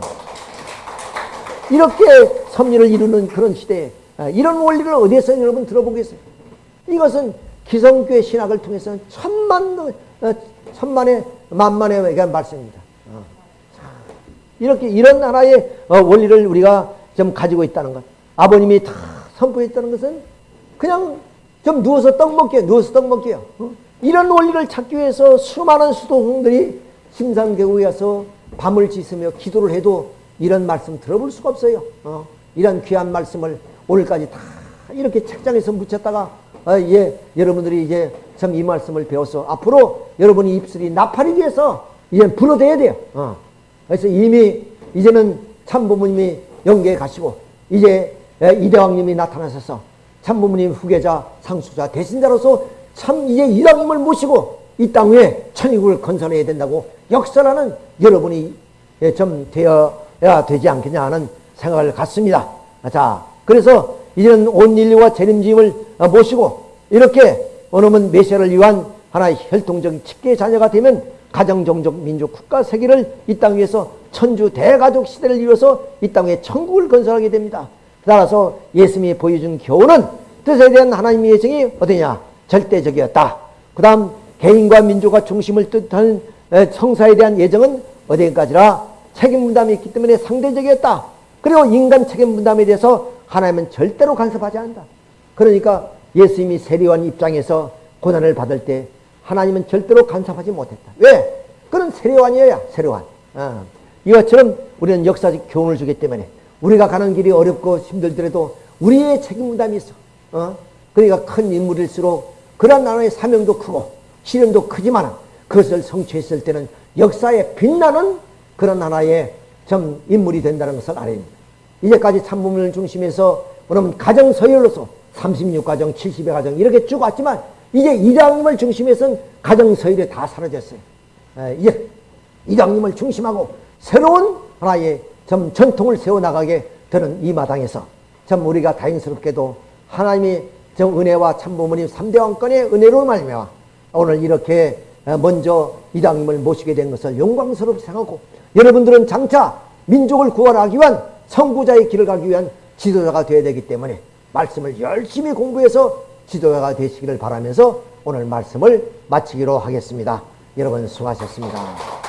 이렇게 섭리를 이루는 그런 시대에 아, 이런 원리를 어디에서 여러분 들어보겠어요? 이것은 기성교회 신학을 통해서 천만, 어, 천만의, 만만의 말씀입니다. 어. 이렇게 이런 하나의 어, 원리를 우리가 좀 가지고 있다는 것. 아버님이 다 선포했다는 것은 그냥 좀 누워서 떡 먹게요. 누워서 떡 먹게요. 어? 이런 원리를 찾기 위해서 수많은 수도승들이 심산계곡에 가서 밤을 지으며 기도를 해도 이런 말씀 들어볼 수가 없어요. 어? 이런 귀한 말씀을 오늘까지 다 이렇게 책장에서 묻혔다가 어, 예, 여러분들이 이제 참 이 말씀을 배워서 앞으로 여러분이 입술이 나팔이 돼서 이제 불어대야 돼요. 어. 그래서 이미 이제는 참부모님이 영계에 가시고 이제 이대왕님이 나타나셔서 참부모님 후계자 상수자 대신자로서 참 이제 이왕님을 모시고 이 땅 위에 천국을 건설해야 된다고 역설하는 여러분이 예, 좀 되어야 되지 않겠냐 하는 생각을 갖습니다. 자, 그래서 이제는 온 인류와 재림짐을 모시고 이렇게 오늘은 메시아를 위한 하나의 혈통적 직계 자녀가 되면 가정, 종족, 민족, 국가, 세계를 이 땅 위에서 천주 대가족 시대를 이뤄서 이 땅에 천국을 건설하게 됩니다. 그 따라서 예수님이 보여준 교훈은 뜻에 대한 하나님의 예정이 어디냐? 절대적이었다. 그 다음 개인과 민족과 중심을 뜻하는 에, 성사에 대한 예정은 어디까지라 책임 분담이 있기 때문에 상대적이었다. 그리고 인간 책임 분담에 대해서 하나님은 절대로 간섭하지 않는다. 그러니까 예수님이 세리원 입장에서 고난을 받을 때 하나님은 절대로 간섭하지 못했다. 왜? 그는 세례관이어야 세례관. 어. 이것처럼 우리는 역사적 교훈을 주기 때문에 우리가 가는 길이 어렵고 힘들더라도 우리의 책임 분담이 있어. 어? 그러니까 큰 인물일수록 그런 나라의 사명도 크고 시련도 크지만 그것을 성취했을 때는 역사에 빛나는 그런 하나의 좀 인물이 된다는 것을 알아야 됩니다. 이제까지 참부문을 중심해서 그러면 가정 서열로서 36가정, 70의 가정 이렇게 쭉 왔지만 이제 이장님을 중심해서는 가정 서열이 다 사라졌어요. 에, 이제 이장님을 중심하고 새로운 하나의 좀 전통을 세워나가게 되는 이 마당에서 참 우리가 다행스럽게도 하나님이 정 은혜와 참부모님 3대 왕권의 은혜로 말미암아 오늘 이렇게 먼저 이장님을 모시게 된 것을 영광스럽게 생각하고 여러분들은 장차 민족을 구원하기 위한 선구자의 길을 가기 위한 지도자가 되어야 되기 때문에 말씀을 열심히 공부해서 지도자가 되시기를 바라면서 오늘 말씀을 마치기로 하겠습니다. 여러분 수고하셨습니다.